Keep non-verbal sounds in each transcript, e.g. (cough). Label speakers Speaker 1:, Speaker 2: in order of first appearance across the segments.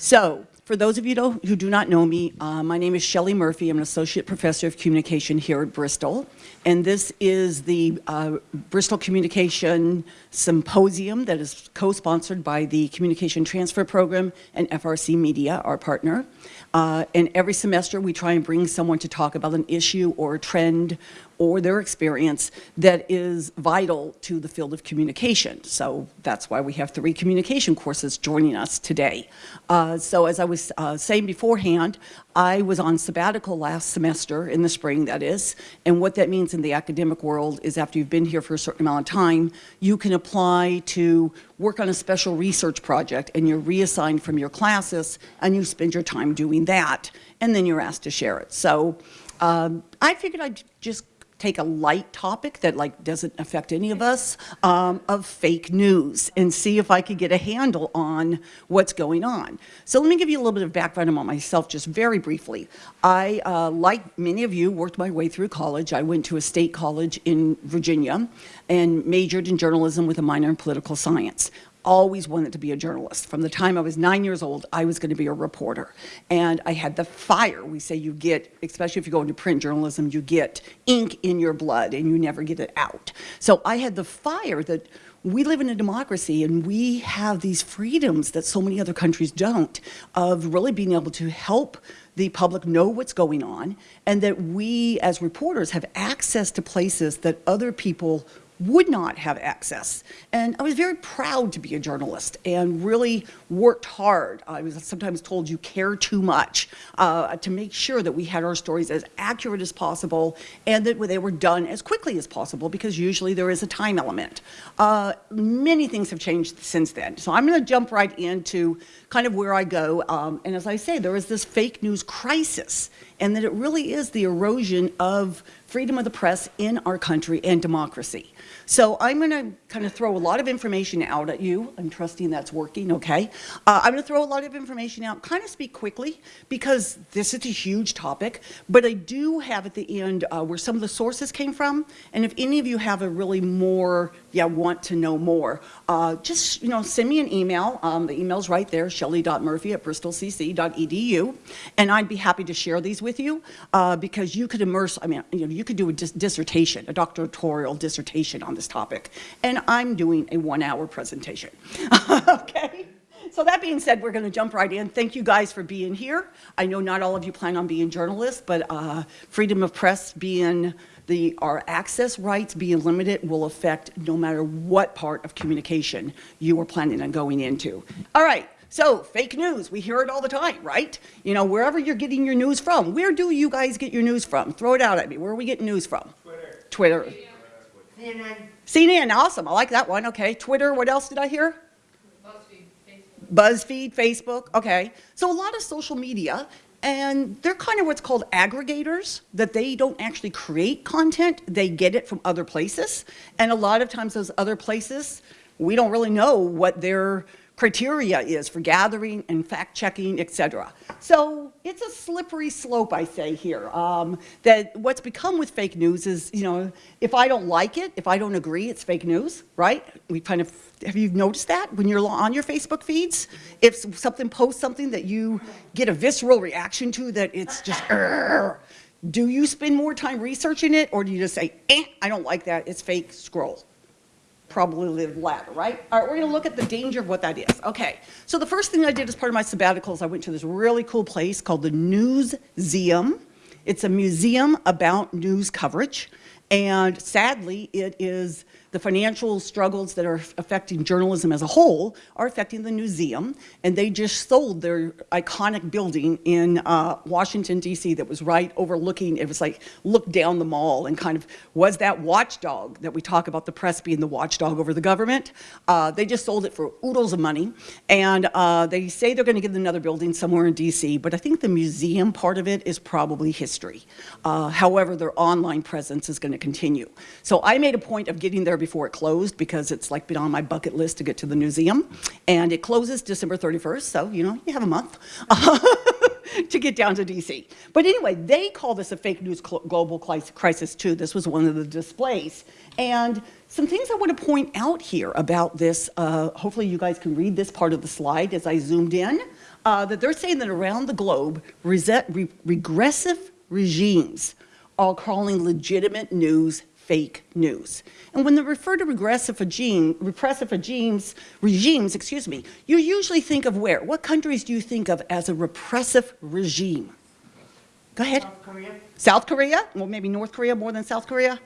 Speaker 1: So, for those of you who do not know me, uh, my name is Shelley Murphy. I'm an associate professor of communication here at Bristol. And this is the uh, Bristol Communication Symposium that is co-sponsored by the Communication Transfer Program and FRC Media, our partner. Uh, and every semester we try and bring someone to talk about an issue or a trend or their experience that is vital to the field of communication. So that's why we have three communication courses joining us today. Uh, so as I was uh, saying beforehand, I was on sabbatical last semester, in the spring that is, and what that means in the academic world is after you've been here for a certain amount of time, you can apply to work on a special research project and you're reassigned from your classes and you spend your time doing that and then you're asked to share it. So um, I figured I'd just take a light topic that like doesn't affect any of us um, of fake news and see if I could get a handle on what's going on. So let me give you a little bit of background about myself just very briefly. I, uh, like many of you, worked my way through college. I went to a state college in Virginia and majored in journalism with a minor in political science always wanted to be a journalist. From the time I was nine years old, I was going to be a reporter. And I had the fire. We say you get, especially if you go into print journalism, you get ink in your blood and you never get it out. So I had the fire that we live in a democracy and we have these freedoms that so many other countries don't of really being able to help the public know what's going on and that we as reporters have access to places that other people would not have access. And I was very proud to be a journalist and really worked hard. I was sometimes told you care too much uh, to make sure that we had our stories as accurate as possible and that they were done as quickly as possible because usually there is a time element. Uh, many things have changed since then. So I'm going to jump right into kind of where I go. Um, and as I say, there is this fake news crisis and that it really is the erosion of freedom of the press in our country and democracy. So I'm going to kind of throw a lot of information out at you. I'm trusting that's working, okay? Uh, I'm going to throw a lot of information out, kind of speak quickly, because this is a huge topic, but I do have at the end uh, where some of the sources came from, and if any of you have a really more, yeah, want to know more, uh, just, you know, send me an email. Um, the email's right there, shelley.murphy at bristolcc.edu, and I'd be happy to share these with you, uh, because you could immerse, I mean, you know, you could do a dis dissertation, a doctoral dissertation on this topic. And I'm doing a one hour presentation. (laughs) okay? So that being said, we're going to jump right in. Thank you guys for being here. I know not all of you plan on being journalists, but uh, freedom of press being the, our access rights being limited will affect no matter what part of communication you are planning on going into. All right, so fake news, we hear it all the time, right? You know, wherever you're getting your news from, where do you guys get your news from? Throw it out at me. Where are we getting news from?
Speaker 2: Twitter.
Speaker 1: Twitter.
Speaker 2: CNN.
Speaker 1: CNN, awesome. I like that one. Okay. Twitter, what else did I hear?
Speaker 3: BuzzFeed, Facebook.
Speaker 1: BuzzFeed, Facebook. Okay. So a lot of social media, and they're kind of what's called aggregators, that they don't actually create content, they get it from other places. And a lot of times those other places, we don't really know what their criteria is for gathering and fact checking, et cetera. So it's a slippery slope, I say here, um, that what's become with fake news is, you know, if I don't like it, if I don't agree, it's fake news, right? We kind of, have you noticed that when you're on your Facebook feeds? If something posts something that you get a visceral reaction to that it's just, do you spend more time researching it or do you just say, eh, I don't like that, it's fake, scroll? Probably live latter, right? All right, we're gonna look at the danger of what that is. Okay, so the first thing I did as part of my sabbatical is I went to this really cool place called the Newseum. It's a museum about news coverage, and sadly, it is the financial struggles that are affecting journalism as a whole are affecting the museum, and they just sold their iconic building in uh, Washington, D.C. that was right overlooking, it was like, look down the mall and kind of was that watchdog that we talk about the press being the watchdog over the government. Uh, they just sold it for oodles of money, and uh, they say they're going to get another building somewhere in D.C., but I think the museum part of it is probably history. Uh, however, their online presence is going to continue. So I made a point of getting there before it closed because it's like been on my bucket list to get to the museum. And it closes December 31st, so you know, you have a month (laughs) to get down to DC. But anyway, they call this a fake news global crisis too. This was one of the displays. And some things I want to point out here about this, uh, hopefully you guys can read this part of the slide as I zoomed in. uh, that they're saying that around the globe, re- regressive regimes are calling legitimate news fake news. And when they refer to regressive regime, repressive regimes, regimes, excuse me, you usually think of where? What countries do you think of as a repressive regime? Go ahead.
Speaker 2: South Korea?
Speaker 1: South Korea? Well, maybe North Korea more than South Korea?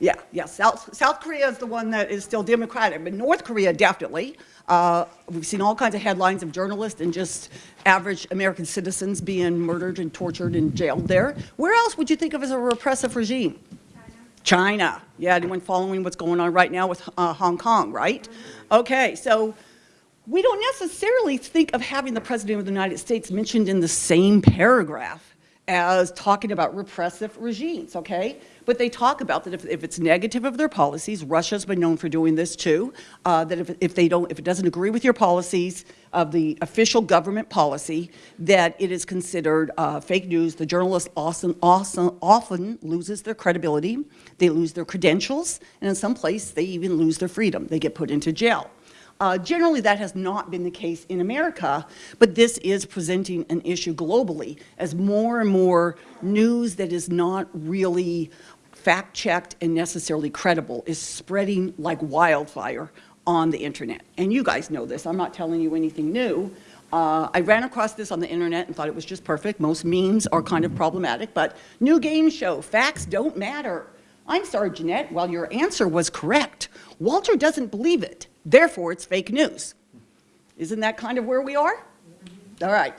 Speaker 1: Yeah, yeah, South, South Korea is the one that is still democratic, but North Korea definitely. Uh, we've seen all kinds of headlines of journalists and just average American citizens being murdered and tortured and jailed there. Where else would you think of as a repressive regime? China. Yeah, anyone following what's going on right now with uh, Hong Kong, right? Okay, so we don't necessarily think of having the President of the United States mentioned in the same paragraph as talking about repressive regimes, okay? But they talk about that if, if it's negative of their policies, Russia's been known for doing this too, uh, that if, if they don't, if it doesn't agree with your policies of the official government policy, that it is considered uh, fake news. The journalist often, often, often loses their credibility, they lose their credentials, and in some place they even lose their freedom. They get put into jail. Uh, generally, that has not been the case in America, but this is presenting an issue globally as more and more news that is not really fact-checked and necessarily credible is spreading like wildfire on the internet. And you guys know this. I'm not telling you anything new. Uh, I ran across this on the internet and thought it was just perfect. Most memes are kind of problematic, but new game show, facts don't matter. I'm sorry, Jeanette, while your answer was correct, Walter doesn't believe it. Therefore, it's fake news. Isn't that kind of where we are? All right.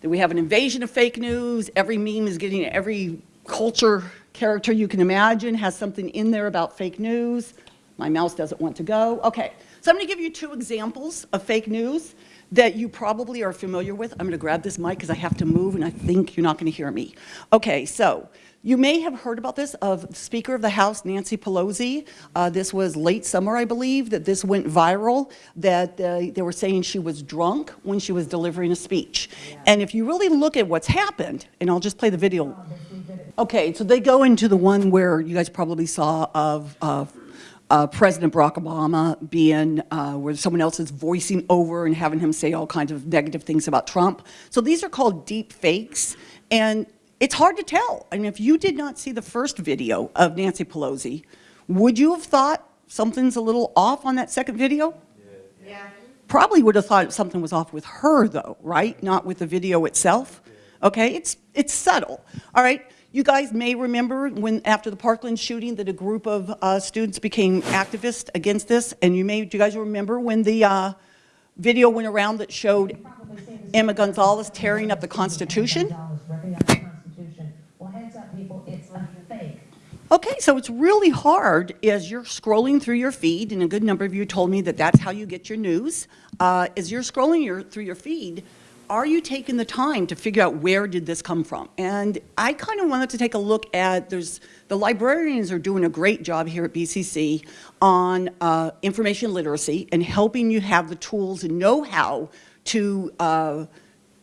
Speaker 1: Then we have an invasion of fake news. Every meme is getting every culture character you can imagine has something in there about fake news. My mouse doesn't want to go. Okay. So I'm going to give you two examples of fake news that you probably are familiar with. I'm going to grab this mic because I have to move and I think you're not going to hear me. Okay, so you may have heard about this of Speaker of the House Nancy Pelosi. Uh, this was late summer, I believe, that this went viral, that uh, they were saying she was drunk when she was delivering a speech. And if you really look at what's happened, and I'll just play the video. Okay, so they go into the one where you guys probably saw of uh, uh, President Barack Obama being, uh, where someone else is voicing over and having him say all kinds of negative things about Trump. So these are called deep fakes, and it's hard to tell. I mean, if you did not see the first video of Nancy Pelosi, would you have thought something's a little off on that second video?
Speaker 2: Yeah.
Speaker 1: Probably would have thought something was off with her, though, right? Not with the video itself. Okay, it's, it's subtle. All right, you guys may remember when, after the Parkland shooting, that a group of uh, students became activists against this, and you may, you guys remember when the uh, video went around that showed Emma Gonzalez tearing up the Constitution? Okay, so it's really hard as you're scrolling through your feed, and a good number of you told me that that's how you get your news. Uh, as you're scrolling your, through your feed, are you taking the time to figure out where did this come from? And I kind of wanted to take a look at, there's, the librarians are doing a great job here at BCC on uh, information literacy and helping you have the tools and know-how to uh,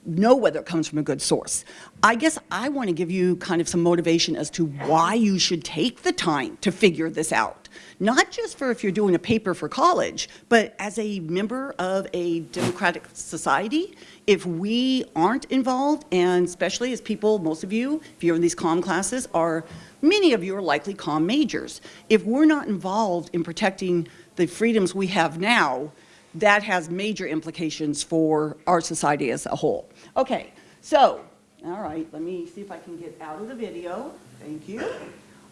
Speaker 1: know whether it comes from a good source. I guess I want to give you kind of some motivation as to why you should take the time to figure this out. Not just for if you're doing a paper for college, but as a member of a democratic society, if we aren't involved, and especially as people, most of you, if you're in these comm classes, are, many of you are likely comm majors. If we're not involved in protecting the freedoms we have now, that has major implications for our society as a whole. Okay, so, all right, let me see if I can get out of the video. Thank you.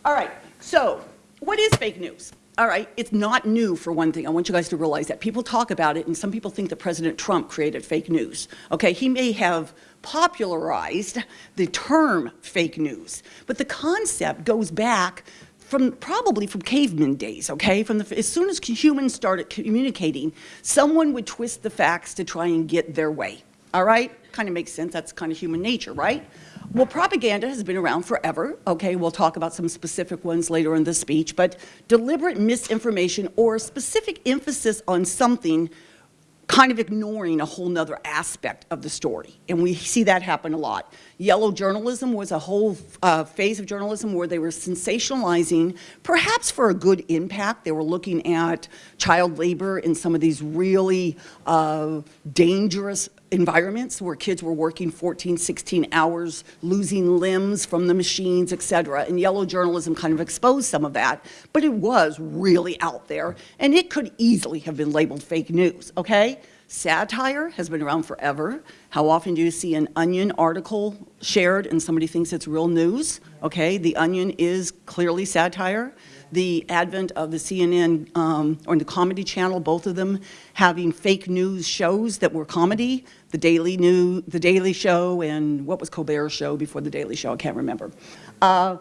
Speaker 1: All right, so what is fake news? All right, it's not new for one thing. I want you guys to realize that. People talk about it, and some people think that President Trump created fake news. Okay, he may have popularized the term fake news, but the concept goes back from probably from caveman days, okay? From the, as soon as humans started communicating, someone would twist the facts to try and get their way, all right? Kind of makes sense, that's kind of human nature, right? Well, propaganda has been around forever, okay? We'll talk about some specific ones later in this speech, but deliberate misinformation or specific emphasis on something kind of ignoring a whole nother aspect of the story. And we see that happen a lot. Yellow journalism was a whole uh, phase of journalism where they were sensationalizing, perhaps for a good impact. They were looking at child labor in some of these really uh, dangerous environments where kids were working 14, 16 hours, losing limbs from the machines, et cetera. And yellow journalism kind of exposed some of that, but it was really out there, and it could easily have been labeled fake news, okay? Satire has been around forever. How often do you see an Onion article shared and somebody thinks it's real news? Okay, the Onion is clearly satire. The advent of the CNN um, or the Comedy Channel, both of them having fake news shows that were comedy, the Daily New, the Daily Show, and what was Colbert's show before the Daily Show? I can't remember. Uh,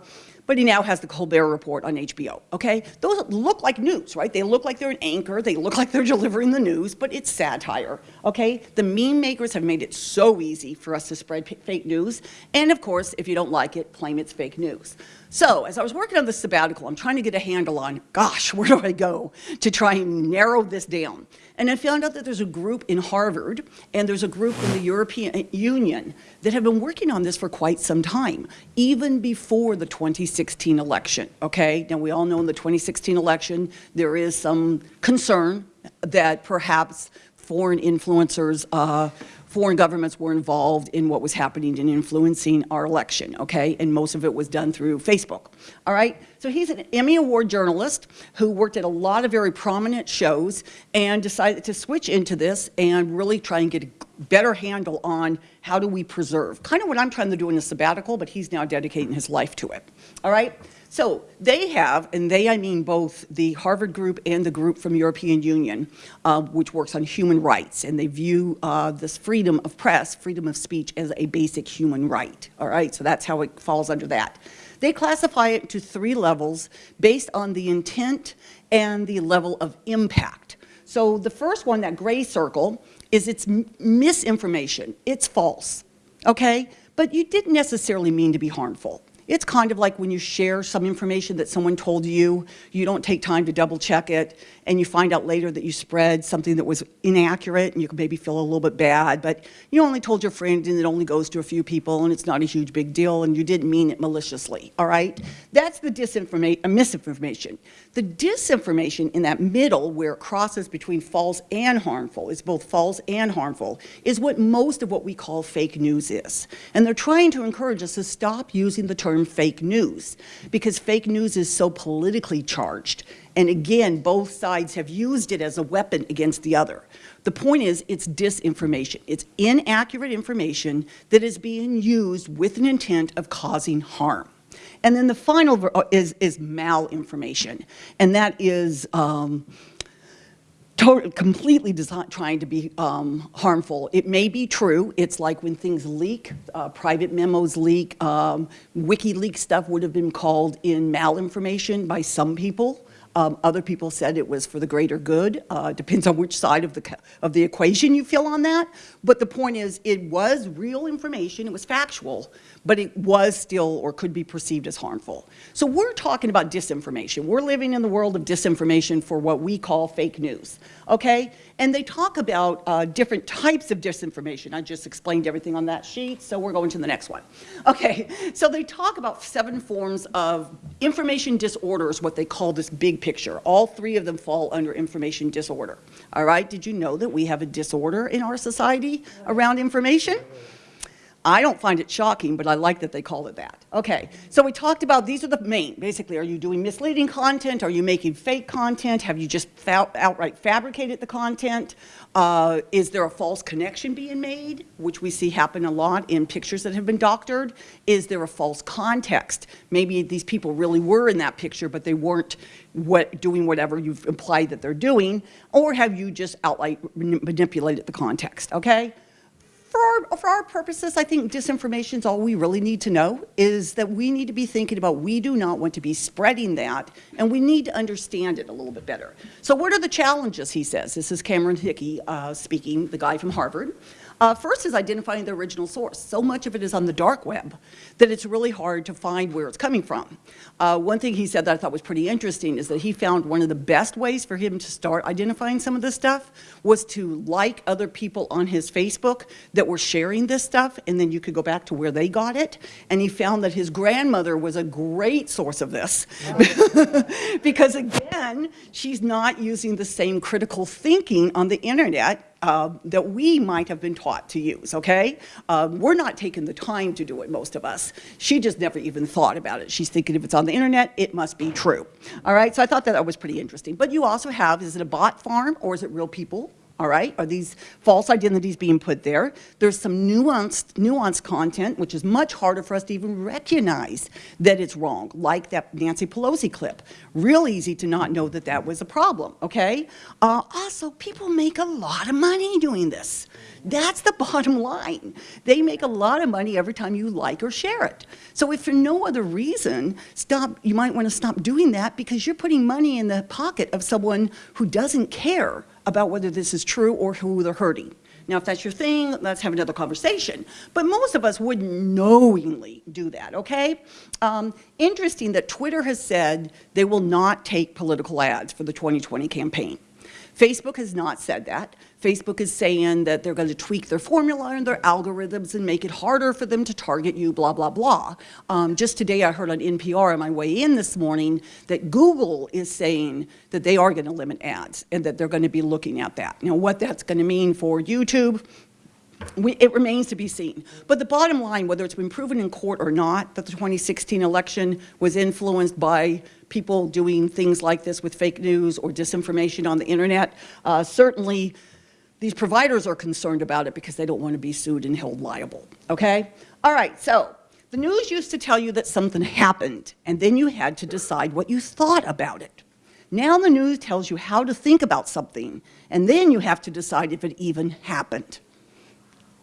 Speaker 1: but he now has the Colbert Report on HBO, okay? Those look like news, right? They look like they're an anchor, they look like they're delivering the news, but it's satire, okay? The meme makers have made it so easy for us to spread fake news, and of course, if you don't like it, claim it's fake news. So, as I was working on this sabbatical, I'm trying to get a handle on, gosh, where do I go to try and narrow this down? And I found out that there's a group in Harvard and there's a group in the European Union that have been working on this for quite some time, even before the 2016 election, okay? Now, we all know in the 2016 election, there is some concern that perhaps foreign influencers, uh, foreign governments were involved in what was happening and influencing our election, okay? And most of it was done through Facebook, all right? So he's an Emmy Award journalist who worked at a lot of very prominent shows and decided to switch into this and really try and get a better handle on how do we preserve. Kind of what I'm trying to do in the sabbatical, but he's now dedicating his life to it, all right? So they have, and they I mean both the Harvard group and the group from European Union, uh, which works on human rights, and they view uh, this freedom of press, freedom of speech, as a basic human right. All right, so that's how it falls under that. They classify it into three levels based on the intent and the level of impact. So the first one, that gray circle, is it's misinformation. It's false, okay? But you didn't necessarily mean to be harmful. It's kind of like when you share some information that someone told you, you don't take time to double check it, and you find out later that you spread something that was inaccurate, and you can maybe feel a little bit bad, but you only told your friend, and it only goes to a few people, and it's not a huge big deal, and you didn't mean it maliciously, all right? That's the disinformation, uh, misinformation. The disinformation in that middle, where it crosses between false and harmful, is both false and harmful, is what most of what we call fake news is. And they're trying to encourage us to stop using the term fake news, because fake news is so politically charged. And again, both sides have used it as a weapon against the other. The point is, it's disinformation. It's inaccurate information that is being used with an intent of causing harm. And then the final uh, is, is malinformation, and that is um, to- completely trying to be um, harmful. It may be true. It's like when things leak, uh, private memos leak. Um, WikiLeaks stuff would have been called in malinformation by some people. Um, other people said it was for the greater good. Uh, depends on which side of the of the equation you feel on that. But the point is, it was real information. It was factual, but it was still or could be perceived as harmful. So we're talking about disinformation. We're living in the world of disinformation for what we call fake news. Okay, and they talk about uh, different types of disinformation. I just explained everything on that sheet, so we're going to the next one. (laughs) Okay, so they talk about seven forms of information disorder is what they call this big picture. All three of them fall under information disorder. All right, did you know that we have a disorder in our society around information? I don't find it shocking, but I like that they call it that. Okay, so we talked about these are the main. Basically, are you doing misleading content? Are you making fake content? Have you just fa- outright fabricated the content? Uh, is there a false connection being made, which we see happen a lot in pictures that have been doctored? Is there a false context? Maybe these people really were in that picture, but they weren't what, doing whatever you've implied that they're doing, or have you just outright manipulated the context? Okay for our, for our purposes, I think disinformation is all we really need to know is that we need to be thinking about we do not want to be spreading that, and we need to understand it a little bit better. So what are the challenges, he says? This is Cameron Hickey uh, speaking, the guy from Harvard. Uh, first is identifying the original source. So much of it is on the dark web that it's really hard to find where it's coming from. Uh, one thing he said that I thought was pretty interesting is that he found one of the best ways for him to start identifying some of this stuff was to like other people on his Facebook that were sharing this stuff, and then you could go back to where they got it. And he found that his grandmother was a great source of this. (laughs) because again, she's not using the same critical thinking on the internet uh, that we might have been taught to use, okay? Um, we're not taking the time to do it, most of us. She just never even thought about it. She's thinking if it's on the internet, it must be true. All right, so I thought that, that was pretty interesting. But you also have, is it a bot farm or is it real people? All right, are these false identities being put there? There's some nuanced, nuanced content, which is much harder for us to even recognize that it's wrong, like that Nancy Pelosi clip. Real easy to not know that that was a problem, okay? Uh, also, people make a lot of money doing this. That's the (laughs) bottom line. They make a lot of money every time you like or share it. So if for no other reason, stop, you might want to stop doing that because you're putting money in the pocket of someone who doesn't care about whether this is true or who they're hurting. Now, if that's your thing, let's have another conversation. But most of us wouldn't knowingly do that, okay? Um, interesting that Twitter has said they will not take political ads for the 2020 campaign. Facebook has not said that. Facebook is saying that they're going to tweak their formula and their algorithms and make it harder for them to target you, blah, blah, blah. Um, just today I heard on NPR on my way in this morning that Google is saying that they are going to limit ads and that they're going to be looking at that. Now, what that's going to mean for YouTube, we, it remains to be seen. But the bottom line, whether it's been proven in court or not, that the 2016 election was influenced by people doing things like this with fake news or disinformation on the internet, uh, certainly these providers are concerned about it because they don't want to be sued and held liable, okay? All right, so the news used to tell you that something happened, and then you had to decide what you thought about it. Now the news tells you how to think about something, and then you have to decide if it even happened.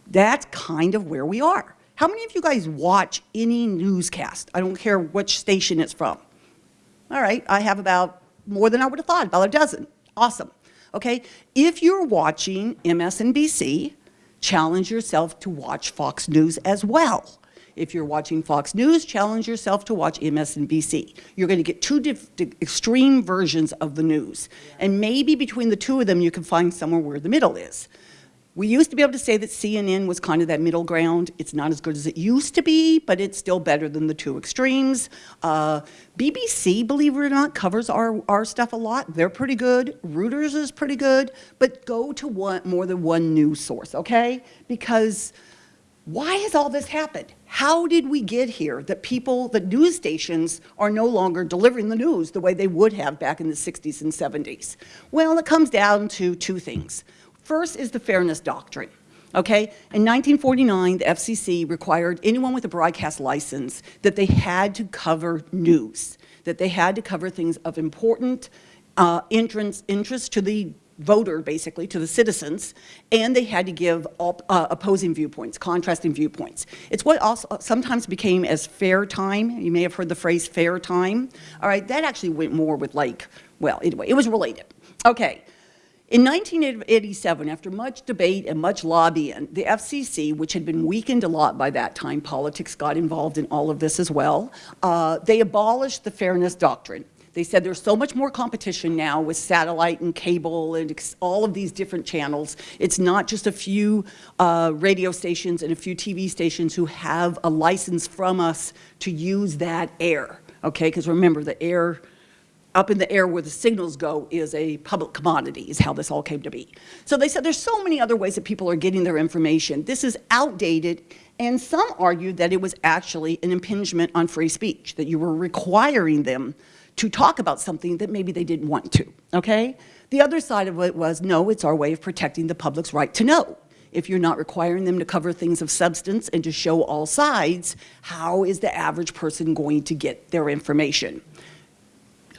Speaker 1: That's kind of where we are. How many of you guys watch any newscast? I don't care which station it's from. All right, I have about more than I would have thought, about a dozen. Awesome. Okay, if you're watching MSNBC, challenge yourself to watch Fox News as well. If you're watching Fox News, challenge yourself to watch MSNBC. You're going to get two extreme versions of the news. And maybe between the two of them, you can find somewhere where the middle is. We used to be able to say that CNN was kind of that middle ground. It's not as good as it used to be, but it's still better than the two extremes. Uh, BBC, believe it or not, covers our, our stuff a lot. They're pretty good. Reuters is pretty good, but go to one, more than one news source, okay? Because why has all this happened? How did we get here that people, the news stations are no longer delivering the news the way they would have back in the 60s and 70s? Well, it comes down to two things. First is the fairness doctrine. Okay, in 1949, the FCC required anyone with a broadcast license that they had to cover news, that they had to cover things of important uh, interest, interest to the voter, basically, to the citizens, and they had to give uh, opposing viewpoints, contrasting viewpoints. It's what also sometimes became as fair time. You may have heard the phrase fair time. All right, that actually went more with like, well, anyway, it was related. Okay, in 1987, after much debate and much lobbying, the FCC, which had been weakened a lot by that time, politics got involved in all of this as well, uh, they abolished the fairness doctrine. They said there's so much more competition now with satellite and cable and all of these different channels. It's not just a few uh, radio stations and a few TV stations who have a license from us to use that air, okay? Because remember, the air up in the air where the signals go is a public commodity, is how this all came to be. So they said there's so many other ways that people are getting their information. This is outdated, and some argued that it was actually an impingement on free speech, that you were requiring them to talk about something that maybe they didn't want to, okay? The other side of it was, no, it's our way of protecting the public's right to know. If you're not requiring them to cover things of substance and to show all sides, how is the average person going to get their information?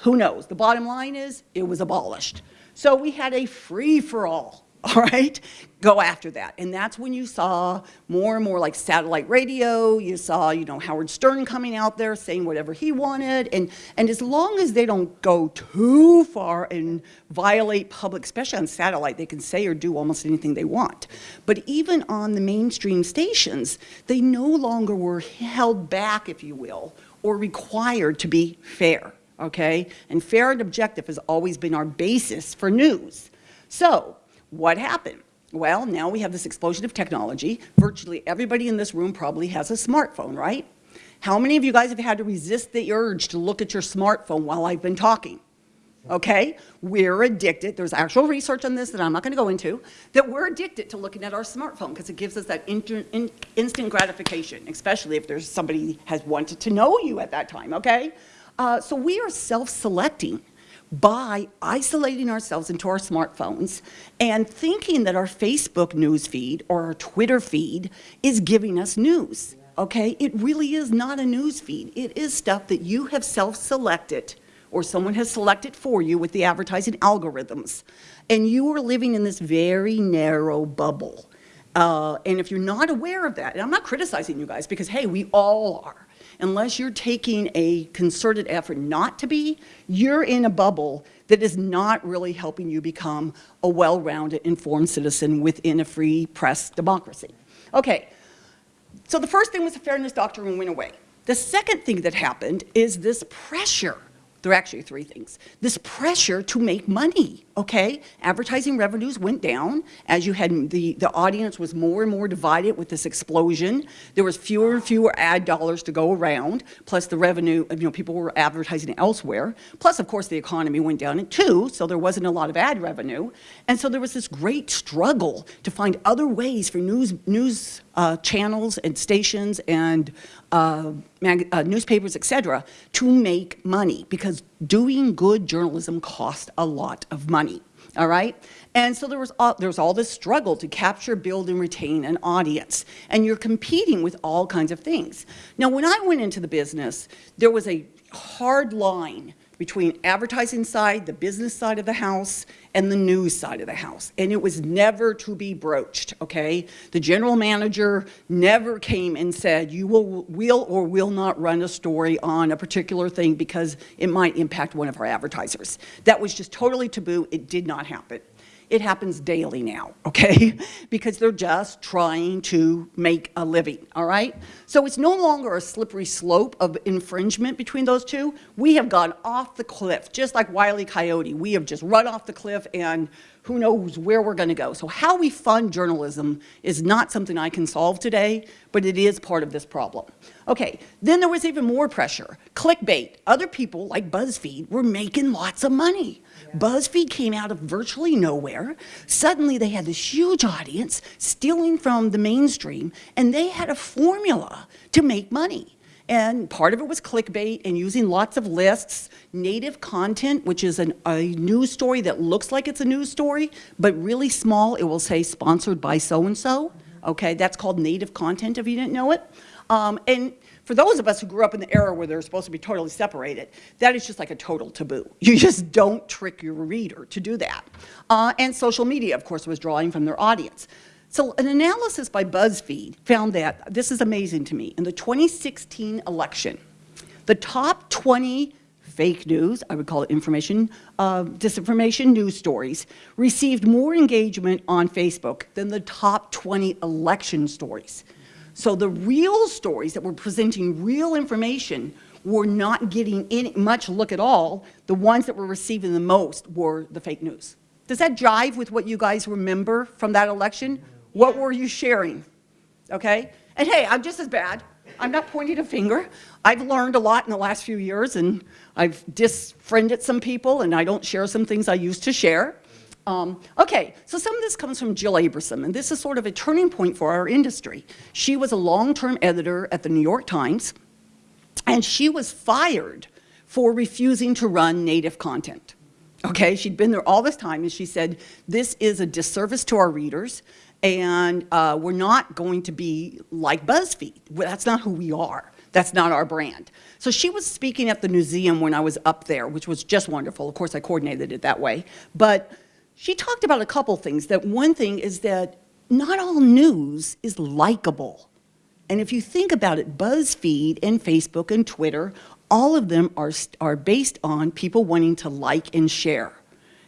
Speaker 1: Who knows? The bottom line is it was abolished. So we had a free-for-all, (laughs) all right? Go after that. And that's when you saw more and more like satellite radio. You saw, you know, Howard Stern coming out there saying whatever he wanted. And, and as long as they don't go too far and violate public, especially on satellite, they can say or do almost anything they want. But even on the mainstream stations, they no longer were held back, if you will, or required to be fair okay? And fair and objective has always been our basis for news. So what happened? Well, now we have this explosion of technology. Virtually everybody in this room probably has a smartphone, right? How many of you guys have had to resist the urge to look at your smartphone while I've been talking? okay? We're addicted, there's actual research on this that I'm not gonna go into, that we're addicted to looking at our smartphone because it gives us that in- instant gratification, especially if there's somebody has wanted to know you at that time, okay? Uh, so we are self-selecting by isolating ourselves into our smartphones and thinking that our Facebook news feed or our Twitter feed is giving us news. Okay? It really is not a news feed. It is stuff that you have self-selected or someone has selected for you with the advertising algorithms. And you are living in this very narrow bubble. Uh, and if you're not aware of that, and I'm not criticizing you guys because, hey, we all are. Unless you're taking a concerted effort not to be, you're in a bubble that is not really helping you become a well-rounded, informed citizen within a free press democracy. Okay, so the first thing was the fairness doctrine went away. The second thing that happened is this pressure. There are actually three things. This pressure to make money, okay? Advertising revenues went down as you had the, the audience was more and more divided with this explosion. There was fewer and fewer ad dollars to go around, plus the revenue, you know, people were advertising elsewhere. Plus, of course, the economy went down too, so there wasn't a lot of ad revenue. And so there was this great struggle to find other ways for news, news uh, channels and stations and uh, uh, newspapers, et cetera, to make money because doing good journalism cost a lot of money. All right? And so there was, all, there was all this struggle to capture, build, and retain an audience. And you're competing with all kinds of things. Now, when I went into the business, there was a hard line between advertising side, the business side of the house, and the news side of the house. And it was never to be broached, okay? The general manager never came and said, you will, will or will not run a story on a particular thing because it might impact one of our advertisers. That was just totally taboo. It did not happen. It happens daily now, (laughs) okay? Because they're just trying to make a living, all right? So it's no longer a slippery slope of infringement between those two. We have gone off the cliff, just like Wile E. Coyote. We have just run off the cliff and who knows where we're going to go. So how we fund journalism is not something I can solve today, but it is part of this problem. Okay, then there was even more pressure. Clickbait. Other people, like BuzzFeed, were making lots of money. BuzzFeed came out of virtually nowhere. Suddenly they had this huge audience stealing from the mainstream, and they had a formula to make money. And part of it was clickbait and using lots of lists, native content, which is an, a news story that looks like it's a news story, but really small. It will say sponsored by so-and-so. Okay, that's called native content if you didn't know it. Um, and for those of us who grew up in the era where they're supposed to be totally separated, that is just like a total taboo. (laughs) You just don't trick your reader to do that. Uh, and social media, of course, was drawing from their audience. So an analysis by BuzzFeed found that, this is amazing to me, in the 2016 election, the top 20 fake news, I would call it information, uh, disinformation news stories, received more engagement on Facebook than the top 20 election stories. So the real stories that were presenting real information were not getting any, much look at all. The ones that were receiving the most were the fake news. Does that jive with what you guys remember from that election? What were you sharing? Okay? And hey, I'm just as bad. I'm not pointing a finger. I've learned a lot in the last few years, and I've disfriended some people, and I don't share some things I used to share. Um, okay, so some of this comes from Jill Abramson, and this is sort of a turning point for our industry. She was a long-term editor at the New York Times, and she was fired for refusing to run native content. Okay, she'd been there all this time, and she said, this is a disservice to our readers and uh, we're not going to be like BuzzFeed. That's not who we are. That's not our brand. So she was speaking at the museum when I was up there, which was just wonderful. Of course, I coordinated it that way. But she talked about a couple things. That one thing is that not all news is likable. And if you think about it, BuzzFeed and Facebook and Twitter, all of them are, are based on people wanting to like and share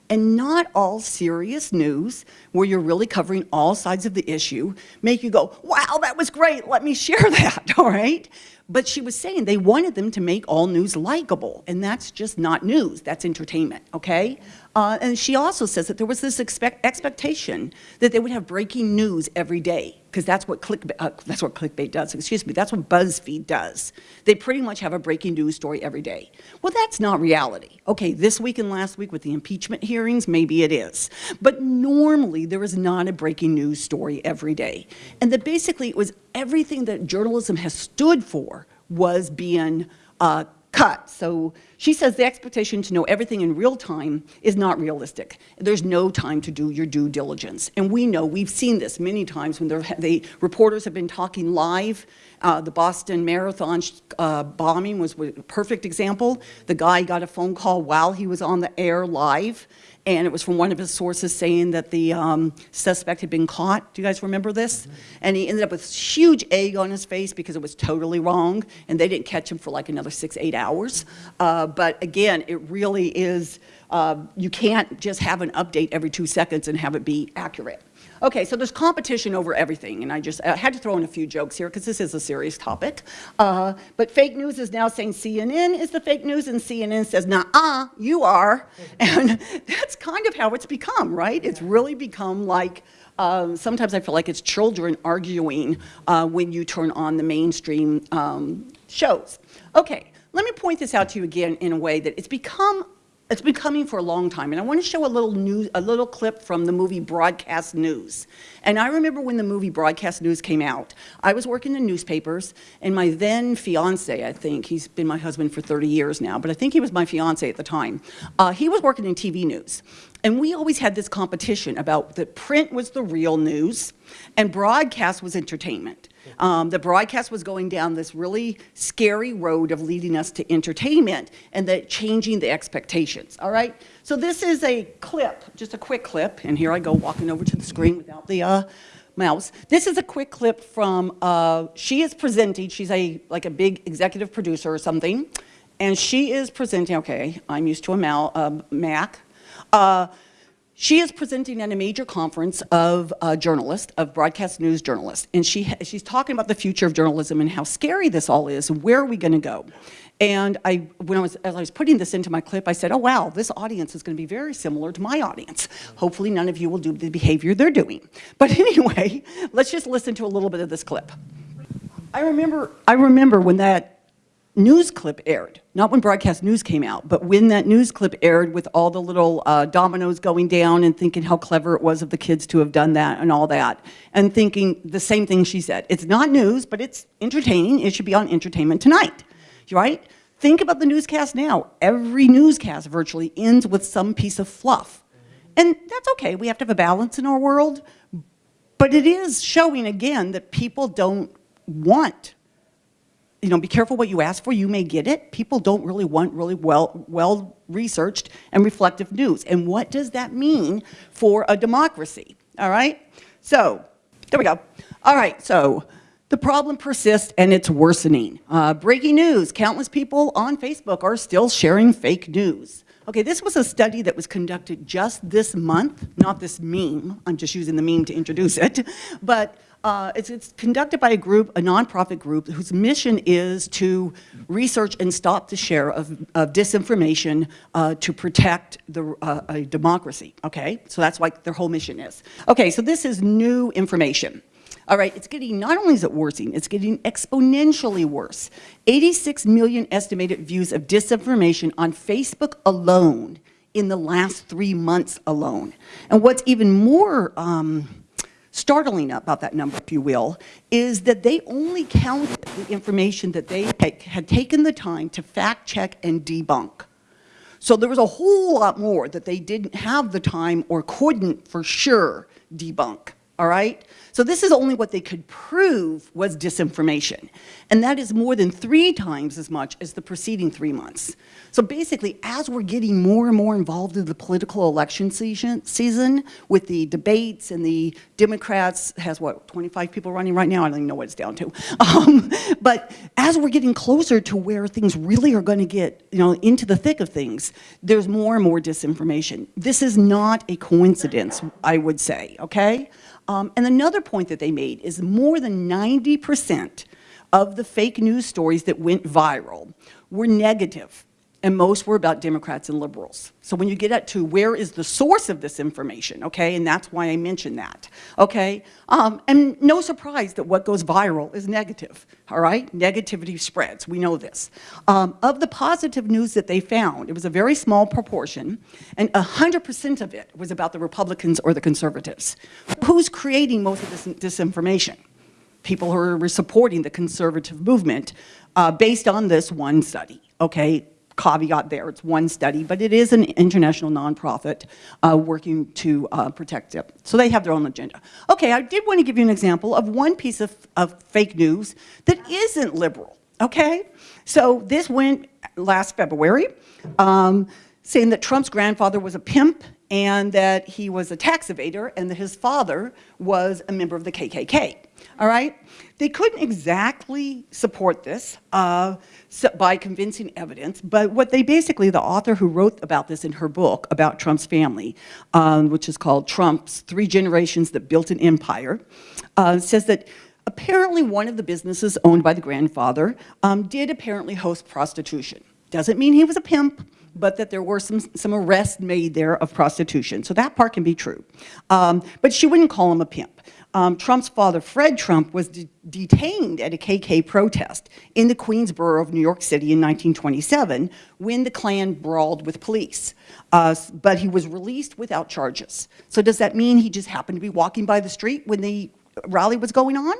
Speaker 1: and not all serious news where you're really covering all sides of the issue make you go, wow, that was great, let me (laughs) share that, (laughs) all right? But she was saying they wanted them to make all news likable, and that's just not news, that's entertainment, okay? Uh, and she also says that there was this expect expectation that they would have breaking news every day, because that's what click uh, that's what clickbait does. Excuse me, that's what BuzzFeed does. They pretty much have a breaking news story every day. Well, that's not reality. Okay, this week and last week with the impeachment hearings, maybe it is, but normally there is not a breaking news story every day, and that basically it was everything that journalism has stood for was being uh, cut. So she says the expectation to know everything in real time is not realistic. There's no time to do your due diligence. And we know, we've seen this many times when the reporters have been talking live. Uh, the Boston Marathon uh, bombing was a perfect example. The guy got a phone call while he was on the air live and it was from one of his sources saying that the um, suspect had been caught. Do you guys remember this? And he ended up with huge egg on his face because it was totally wrong, and they didn't catch him for like another six, eight hours. Uh, but again, it really is, uh, you can't just have an update every two seconds and have it be accurate. Okay, so there's competition over everything, and I just I had to throw in a few jokes here because this is a serious topic. Uh, but fake news is now saying CNN is the fake news, and CNN says, nah-uh, you are. (laughs) And that's kind of how it's become, right? It's really become like, um, sometimes I feel like it's children arguing uh, when you turn on the mainstream um, shows. Okay, let me point this out to you again in a way that it's become it's been coming for a long time, and I want to show a little news, a little clip from the movie Broadcast News. And I remember when the movie Broadcast News came out, I was working in newspapers, and my then fiance, I think, he's been my husband for 30 years now, but I think he was my fiance at the time, uh, he was working in TV news. And we always had this competition about that print was the real news, and broadcast was entertainment. Um, the broadcast was going down this really scary road of leading us to entertainment and that changing the expectations, all right? So this is a clip, just a quick clip, and here I go walking over to the screen without the uh, mouse. This is a quick clip from, uh, she is presenting, she's a like a big executive producer or something, and she is presenting, okay, I'm used to a Mal, Mac, uh, she is presenting at a major conference of uh, journalists, of broadcast news journalists, and she, she's talking about the future of journalism and how scary this all is, and where are we going to go? And I, when I was, as I was putting this into my clip, I said, oh wow, this audience is going to be very similar to my audience. Hopefully none of you will do the behavior they're doing. But (laughs) anyway, let's just listen to a little bit of this clip. I remember, I remember when that news clip aired, not when broadcast news came out, but when that news clip aired with all the little uh, dominoes going down and thinking how clever it was of the kids to have done that and all that, and thinking the same thing she said. It's not news, but it's entertaining. It should be on Entertainment Tonight, right? Think about the newscast now. Every newscast virtually ends with some piece of fluff. And that's okay. We have to have a balance in our world. But it is showing, again, that people don't want you know, be careful what you ask for, you may get it. People don't really want really well, well researched and reflective news. And what does that mean for a democracy, all right? So, there we go. All right, so the problem persists and it's worsening. Uh, breaking news, countless people on Facebook are still sharing fake news. Okay, this was a study that was conducted just this month, not this meme, I'm just using the meme to introduce it, (laughs) but uh, it's, it's, conducted by a group, a nonprofit group, whose mission is to research and stop the share of, of disinformation uh, to protect the, uh, a democracy, okay? So that's what their whole mission is. Okay, so this is new information. All right, it's getting, not only is it worsening, it's getting exponentially worse. 86 million estimated views of disinformation on Facebook alone in the last three months alone. And what's even more um, startling about that number, if you will, is that they only counted the information that they had taken the time to fact check and debunk. So there was a whole lot more that they didn't have the time or couldn't for sure debunk all right? So this is only what they could prove was disinformation. And that is more than three times as much as the preceding three months. So basically, as we're getting more and more involved in the political election season, season with the debates and the Democrats has what, 25 people running right now? I don't even know what it's down to. (laughs) Um, but as we're getting closer to where things really are going to get, you know, into the thick of things, there's more and more disinformation. This is not a coincidence, I would say, okay? Um, and another point that they made is more than 90% of the fake news stories that went viral were negative. And most were about Democrats and liberals. So when you get at to where is the source of this information, okay, and that's why I mentioned that, okay? Um, and no surprise that what goes viral is negative, all right? Negativity spreads, we know this. Um, of the positive news that they found, it was a very small proportion, and 100% of it was about the Republicans or the conservatives. Who's creating most of this disinformation? People who are supporting the conservative movement uh, based on this one study, okay? Caveat there, it's one study, but it is an international nonprofit uh, working to uh, protect it. So they have their own agenda. Okay, I did want to give you an example of one piece of, of fake news that isn't liberal, okay? So this went last February, um, saying that Trump's grandfather was a pimp and that he was a tax evader and that his father was a member of the KKK, all right? They couldn't exactly support this uh, so by convincing evidence, but what they basically, the author who wrote about this in her book about Trump's family, um, which is called Trump's Three Generations That Built an Empire, uh, says that apparently one of the businesses owned by the grandfather um, did apparently host prostitution. Doesn't mean he was a pimp, but that there were some, some arrests made there of prostitution. So that part can be true. Um, but she wouldn't call him a pimp. Um, Trump's father, Fred Trump, was de detained at a KK protest in the Queensboro of New York City in 1927 when the Klan brawled with police. Uh, but he was released without charges. So does that mean he just happened to be walking by the street when the rally was going on?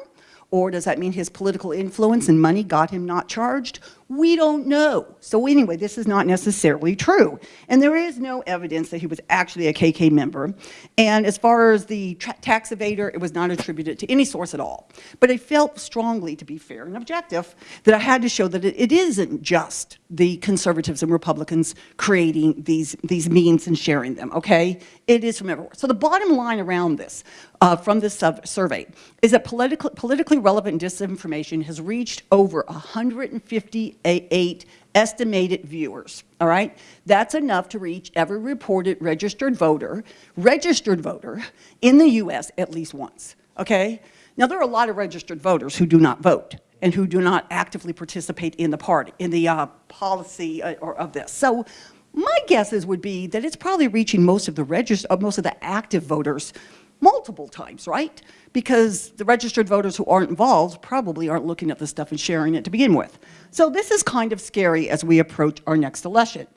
Speaker 1: Or does that mean his political influence and money got him not charged? We don't know. So anyway, this is not necessarily true. And there is no evidence that he was actually a KK member. And as far as the tax evader, it was not attributed to any source at all. But I felt strongly, to be fair and objective, that I had to show that it, it isn't just the conservatives and Republicans creating these, these memes and sharing them, okay? It is from everywhere. So the bottom line around this, uh, from this survey, is that politically, politically relevant disinformation has reached over 150 eight estimated viewers, all right? That's enough to reach every reported registered voter, registered voter in the US at least once, okay? Now there are a lot of registered voters who do not vote and who do not actively participate in the party, in the uh, policy uh, or of this. So my guesses would be that it's probably reaching most of the registered, uh, most of the active voters multiple times, right? Because the registered voters who aren't involved probably aren't looking at this stuff and sharing it to begin with. So this is kind of scary as we approach our next election.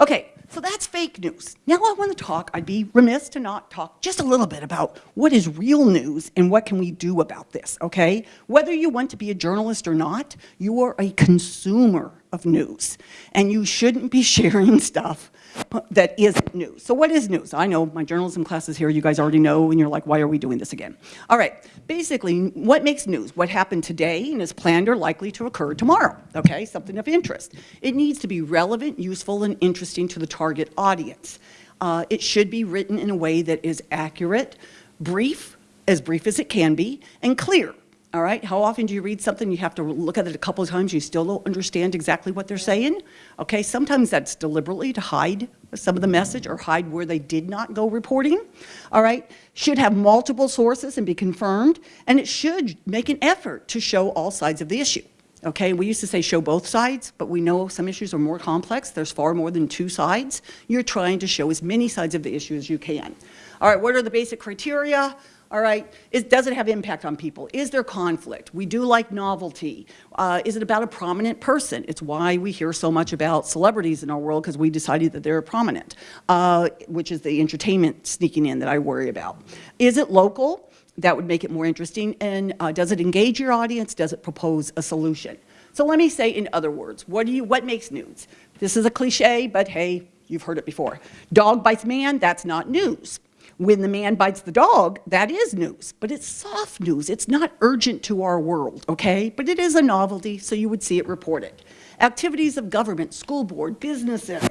Speaker 1: Okay, so that's fake news. Now I want to talk, I'd be remiss to not talk just a little bit about what is real news and what can we do about this, okay? Whether you want to be a journalist or not, you are a consumer of news and you shouldn't be (laughs) sharing stuff that isn't news. So what is news? I know my journalism classes here, you guys already know, and you're like, why are we doing this again? All right, basically, what makes news? What happened today and is planned or likely to occur tomorrow, okay? Something of interest. It needs to be relevant, useful, and interesting to the target audience. Uh, it should be written in a way that is accurate, brief, as brief as it can be, and clear. All right, how often do you read something, you have to look at it a couple of times, you still don't understand exactly what they're saying? Okay, sometimes that's deliberately to hide some of the message or hide where they did not go reporting. All right, should have multiple sources and be confirmed, and it should make an effort to show all sides of the issue. Okay, we used to say show both sides, but we know some issues are more complex. There's far more than two sides. You're trying to show as many sides of the issue as you can. All right, what are the basic criteria? All right? Is, does it have impact on people? Is there conflict? We do like novelty. Uh, is it about a prominent person? It's why we hear so much about celebrities in our world because we decided that they're prominent, uh, which is the entertainment sneaking in that I worry about. Is it local? That would make it more interesting. And uh, does it engage your audience? Does it propose a solution? So let me say in other words, what, do you, what makes news? This is a cliche, but hey, you've heard it before. Dog bites man, that's not news. When the man bites the dog, that is news, but it's soft news. It's not urgent to our world, okay? But it is a novelty, so you would see it reported. Activities of government, school board, businesses,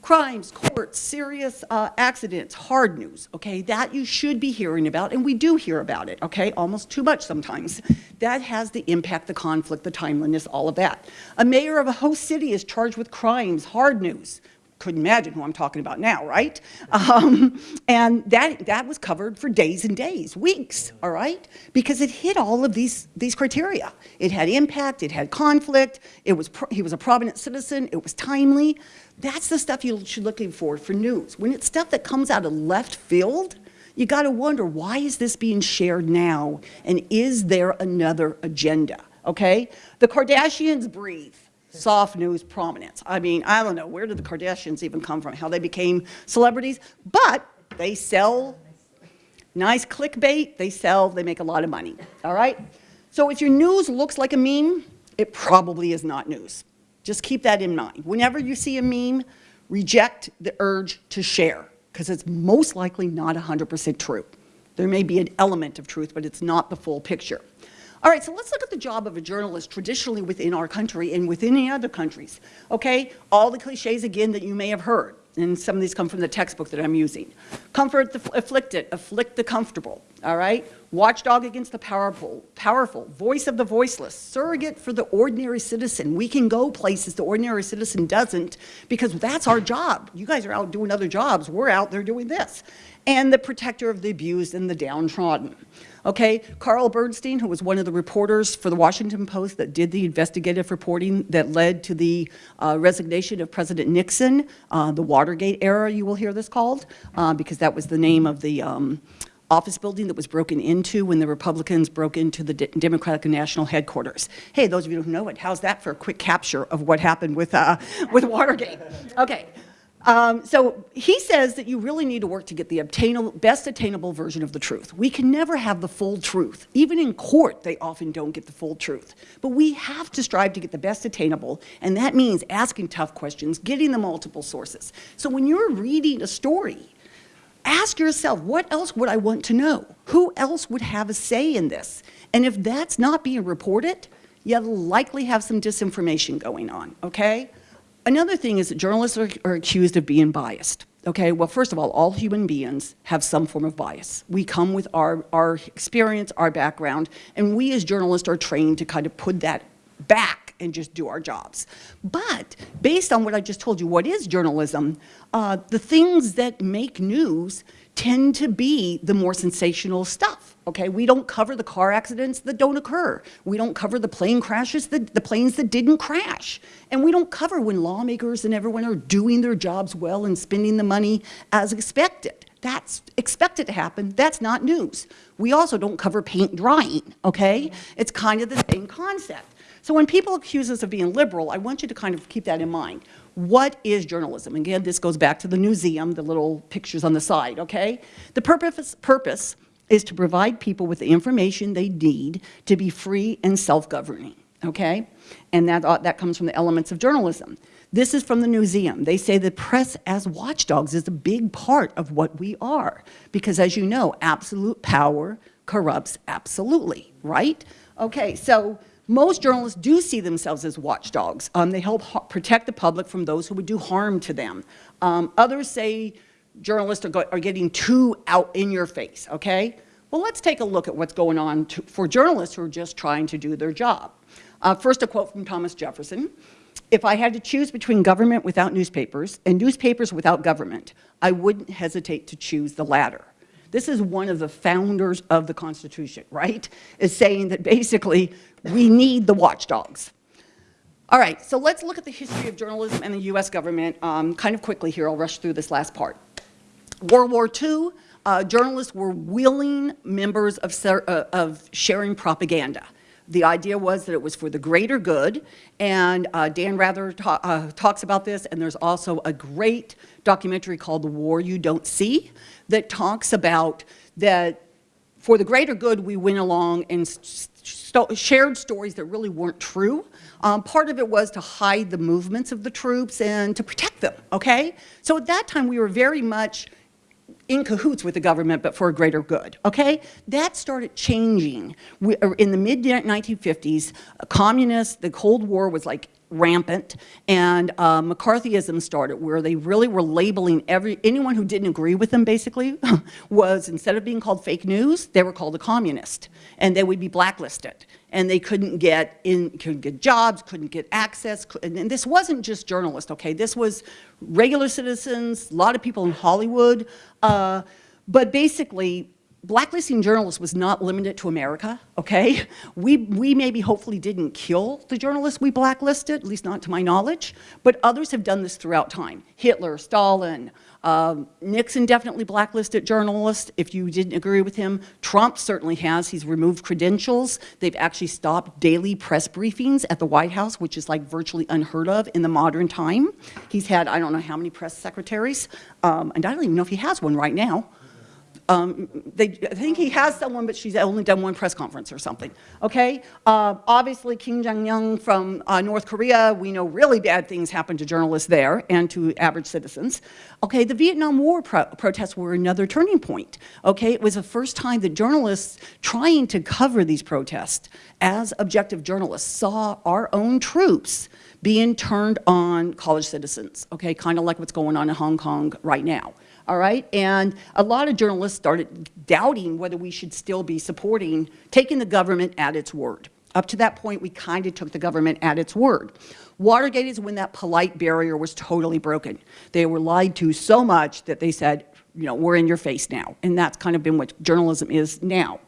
Speaker 1: crimes, courts, serious uh, accidents, hard news, okay? That you should be hearing about, and we do hear about it, okay? Almost too much sometimes. That has the impact, the conflict, the timeliness, all of that. A mayor of a host city is charged with crimes, hard news couldn't imagine who I'm talking about now, right? Um, and that, that was covered for days and days, weeks, all right? Because it hit all of these, these criteria. It had impact, it had conflict, it was, he was a prominent citizen, it was timely. That's the stuff you should looking for for news. When it's stuff that comes out of left field, you got to wonder, why is this being shared now? And is there another agenda, okay? The Kardashians breathe soft news prominence. I mean, I don't know, where did the Kardashians even come from, how they became celebrities? But they sell nice clickbait, they sell, they make a lot of money, all right? So if your news looks like a meme, it probably is not news. Just keep that in mind. Whenever you see a meme, reject the urge to share, because it's most likely not 100% true. There may be an element of truth, but it's not the full picture. All right, so let's look at the job of a journalist traditionally within our country and within any other countries. Okay, all the cliches again that you may have heard, and some of these come from the textbook that I'm using. Comfort the afflicted, afflict the comfortable. All right, watchdog against the powerful, powerful, voice of the voiceless, surrogate for the ordinary citizen. We can go places the ordinary citizen doesn't because that's our job. You guys are out doing other jobs. We're out there doing this. And the protector of the abused and the downtrodden. Okay, Carl Bernstein, who was one of the reporters for the Washington Post that did the investigative reporting that led to the uh, resignation of President Nixon, uh, the Watergate era, you will hear this called, uh, because that was the name of the um, office building that was broken into when the Republicans broke into the D Democratic National Headquarters. Hey, those of you who know it, how's that for a quick capture of what happened with, uh, with Watergate? Okay. Um, so he says that you really need to work to get the obtainable, best attainable version of the truth. We can never have the full truth. Even in court, they often don't get the full truth. But we have to strive to get the best attainable, and that means asking tough questions, getting the multiple sources. So when you're reading a story, ask yourself, what else would I want to know? Who else would have a say in this? And if that's not being reported, you'll likely have some disinformation going on, okay? Another thing is that journalists are, are, accused of being biased. Okay, well, first of all, all human beings have some form of bias. We come with our, our experience, our background, and we as journalists are trained to kind of put that back and just do our jobs. But based on what I just told you, what is journalism? Uh, the things that make news tend to be the more sensational stuff, okay? We don't cover the car accidents that don't occur. We don't cover the plane crashes, that, the planes that didn't crash. And we don't cover when lawmakers and everyone are doing their jobs well and spending the money as expected. That's expected to happen. That's not news. We also don't cover paint drying, okay? It's kind of the same concept. So when people accuse us of being liberal, I want you to kind of keep that in mind. What is journalism? Again, this goes back to the museum, the little pictures on the side, okay? The purpose, purpose is to provide people with the information they need to be free and self-governing, okay? And that, uh, that comes from the elements of journalism. This is from the museum. They say the press as watchdogs is a big part of what we are. Because as you know, absolute power corrupts absolutely, right? Okay, so most journalists do see themselves as watchdogs. Um, they help protect the public from those who would do harm to them. Um, others say journalists are, are, getting too out in your face, okay? Well, let's take a look at what's going on to, for journalists who are just trying to do their job. Uh, first, a quote from Thomas Jefferson. If I had to choose between government without newspapers and newspapers without government, I wouldn't hesitate to choose the latter. This is one of the founders of the Constitution, right? Is saying that basically we need the watchdogs. All right, so let's look at the history of journalism and the US government um, kind of quickly here. I'll rush through this last part. World War II, uh, journalists were willing members of, uh, of sharing propaganda. The idea was that it was for the greater good, and uh, Dan Rather ta uh, talks about this, and there's also a great documentary called The War You Don't See that talks about that for the greater good, we went along and shared stories that really weren't true. Um, part of it was to hide the movements of the troops and to protect them, okay? So at that time, we were very much in cahoots with the government, but for a greater good, okay? That started changing. Uh, in the mid-1950s, communists, the Cold War was like rampant, and uh, McCarthyism started, where they really were labeling every, anyone who didn't agree with them, basically, (laughs) was, instead of being called fake news, they were called a communist, and they would be blacklisted. And they couldn't get in, couldn't get jobs, couldn't get access, and this wasn't just journalists, okay? This was regular citizens, a lot of people in Hollywood, uh, but basically, blacklisting journalists was not limited to America, okay? We, we maybe hopefully didn't kill the journalists we blacklisted, at least not to my knowledge, but others have done this throughout time. Hitler, Stalin, um, Nixon definitely blacklisted journalists if you didn't agree with him. Trump certainly has. He's removed credentials. They've actually stopped daily press briefings at the White House, which is like virtually unheard of in the modern time. He's had, I don't know how many press secretaries, um, and I don't even know if he has one right now. Um, they, I think he has someone, but she's only done one press conference or something, okay? Uh, obviously, Kim Jong-un from uh, North Korea, we know really bad things happened to journalists there and to average citizens. Okay, the Vietnam War pro protests were another turning point, okay? It was the first time that journalists trying to cover these protests as objective journalists saw our own troops being turned on college citizens, okay? Kind of like what's going on in Hong Kong right now all right? And a lot of journalists started doubting whether we should still be supporting, taking the government at its word. Up to that point, we kind of took the government at its word. Watergate is when that polite barrier was totally broken. They were lied to so much that they said, you know, we're in your face now. And that's kind of been what journalism is now.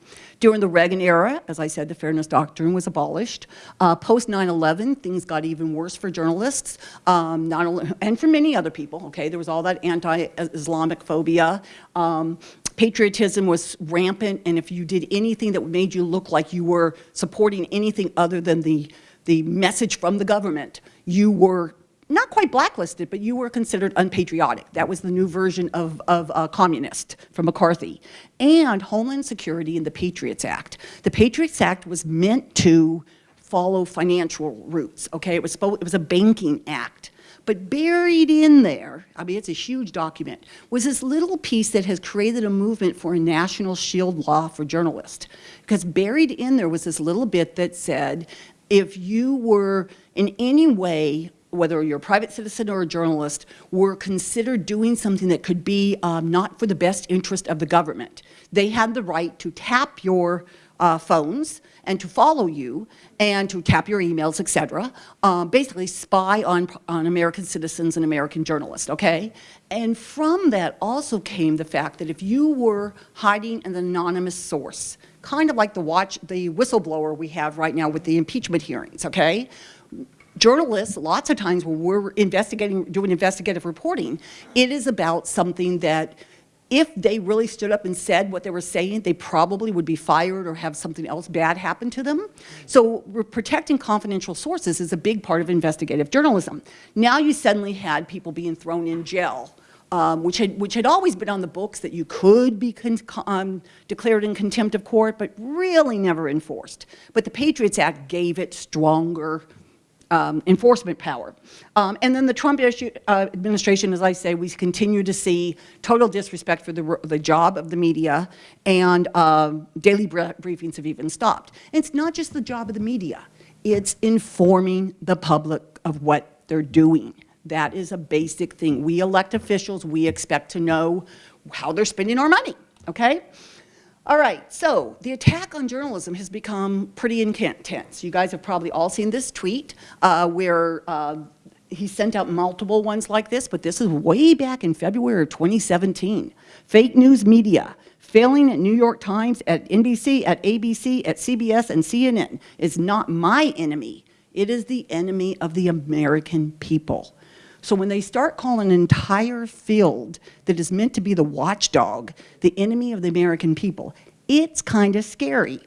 Speaker 1: During the Reagan era, as I said, the Fairness Doctrine was abolished. Uh, Post 9/11, things got even worse for journalists, um, not only, and for many other people. Okay, there was all that anti-Islamic phobia. Um, patriotism was rampant, and if you did anything that made you look like you were supporting anything other than the the message from the government, you were not quite blacklisted, but you were considered unpatriotic. That was the new version of, of uh, communist from McCarthy. And Homeland Security and the Patriots Act. The Patriots Act was meant to follow financial routes, okay? It was, it was a banking act. But buried in there, I mean, it's a huge document, was this little piece that has created a movement for a national shield law for journalists. Because buried in there was this little bit that said, if you were in any way whether you're a private citizen or a journalist, were considered doing something that could be um, not for the best interest of the government. They had the right to tap your uh, phones and to follow you and to tap your emails, etc. um, basically spy on, on American citizens and American journalists, okay? And from that also came the fact that if you were hiding an anonymous source, kind of like the watch, the whistleblower we have right now with the impeachment hearings, okay? Journalists, lots of times when we're investigating, doing investigative reporting, it is about something that if they really stood up and said what they were saying, they probably would be fired or have something else bad happen to them. So protecting confidential sources is a big part of investigative journalism. Now you suddenly had people being thrown in jail um, which, had, which had always been on the books that you could be um, declared in contempt of court, but really never enforced. But the Patriots Act gave it stronger um, enforcement power. Um, and then the Trump issue, uh, administration, as I say, we continue to see total disrespect for the, the job of the media, and uh, daily briefings have even stopped. And it's not just the job of the media. It's informing the public of what they're doing. That is a basic thing. We elect officials, we expect to know how they're spending our money, okay? All right, so the attack on journalism has become pretty intense. You guys have probably all seen this tweet uh, where uh, he sent out multiple ones like this, but this is way back in February of 2017. Fake news media failing at New York Times, at NBC, at ABC, at CBS, and CNN is not my enemy. It is the enemy of the American people. So when they start calling an entire field that is meant to be the watchdog, the enemy of the American people, it's kind of scary.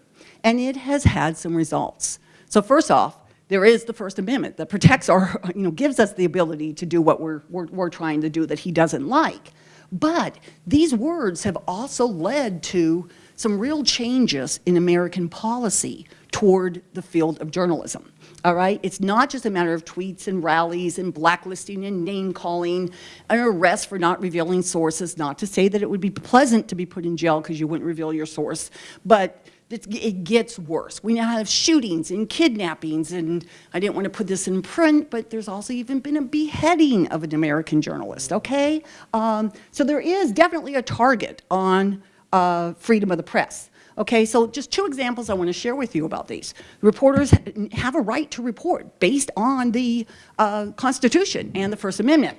Speaker 1: And it has had some results. So first off, there is the First Amendment that protects our, you know, gives us the ability to do what we're, we're, we're trying to do that he doesn't like. But these words have also led to some real changes in American policy toward the field of journalism all right? It's not just a matter of tweets and rallies and blacklisting and name calling, an arrest for not revealing sources, not to say that it would be pleasant to be put in jail because you wouldn't reveal your source, but It gets worse. We now have shootings and kidnappings, and I didn't want to put this in print, but there's also even been a beheading of an American journalist, okay? Um, so there is definitely a target on uh, freedom of the press. Okay, so just two examples I want to share with you about these. Reporters have a right to report based on the uh, Constitution and the First Amendment.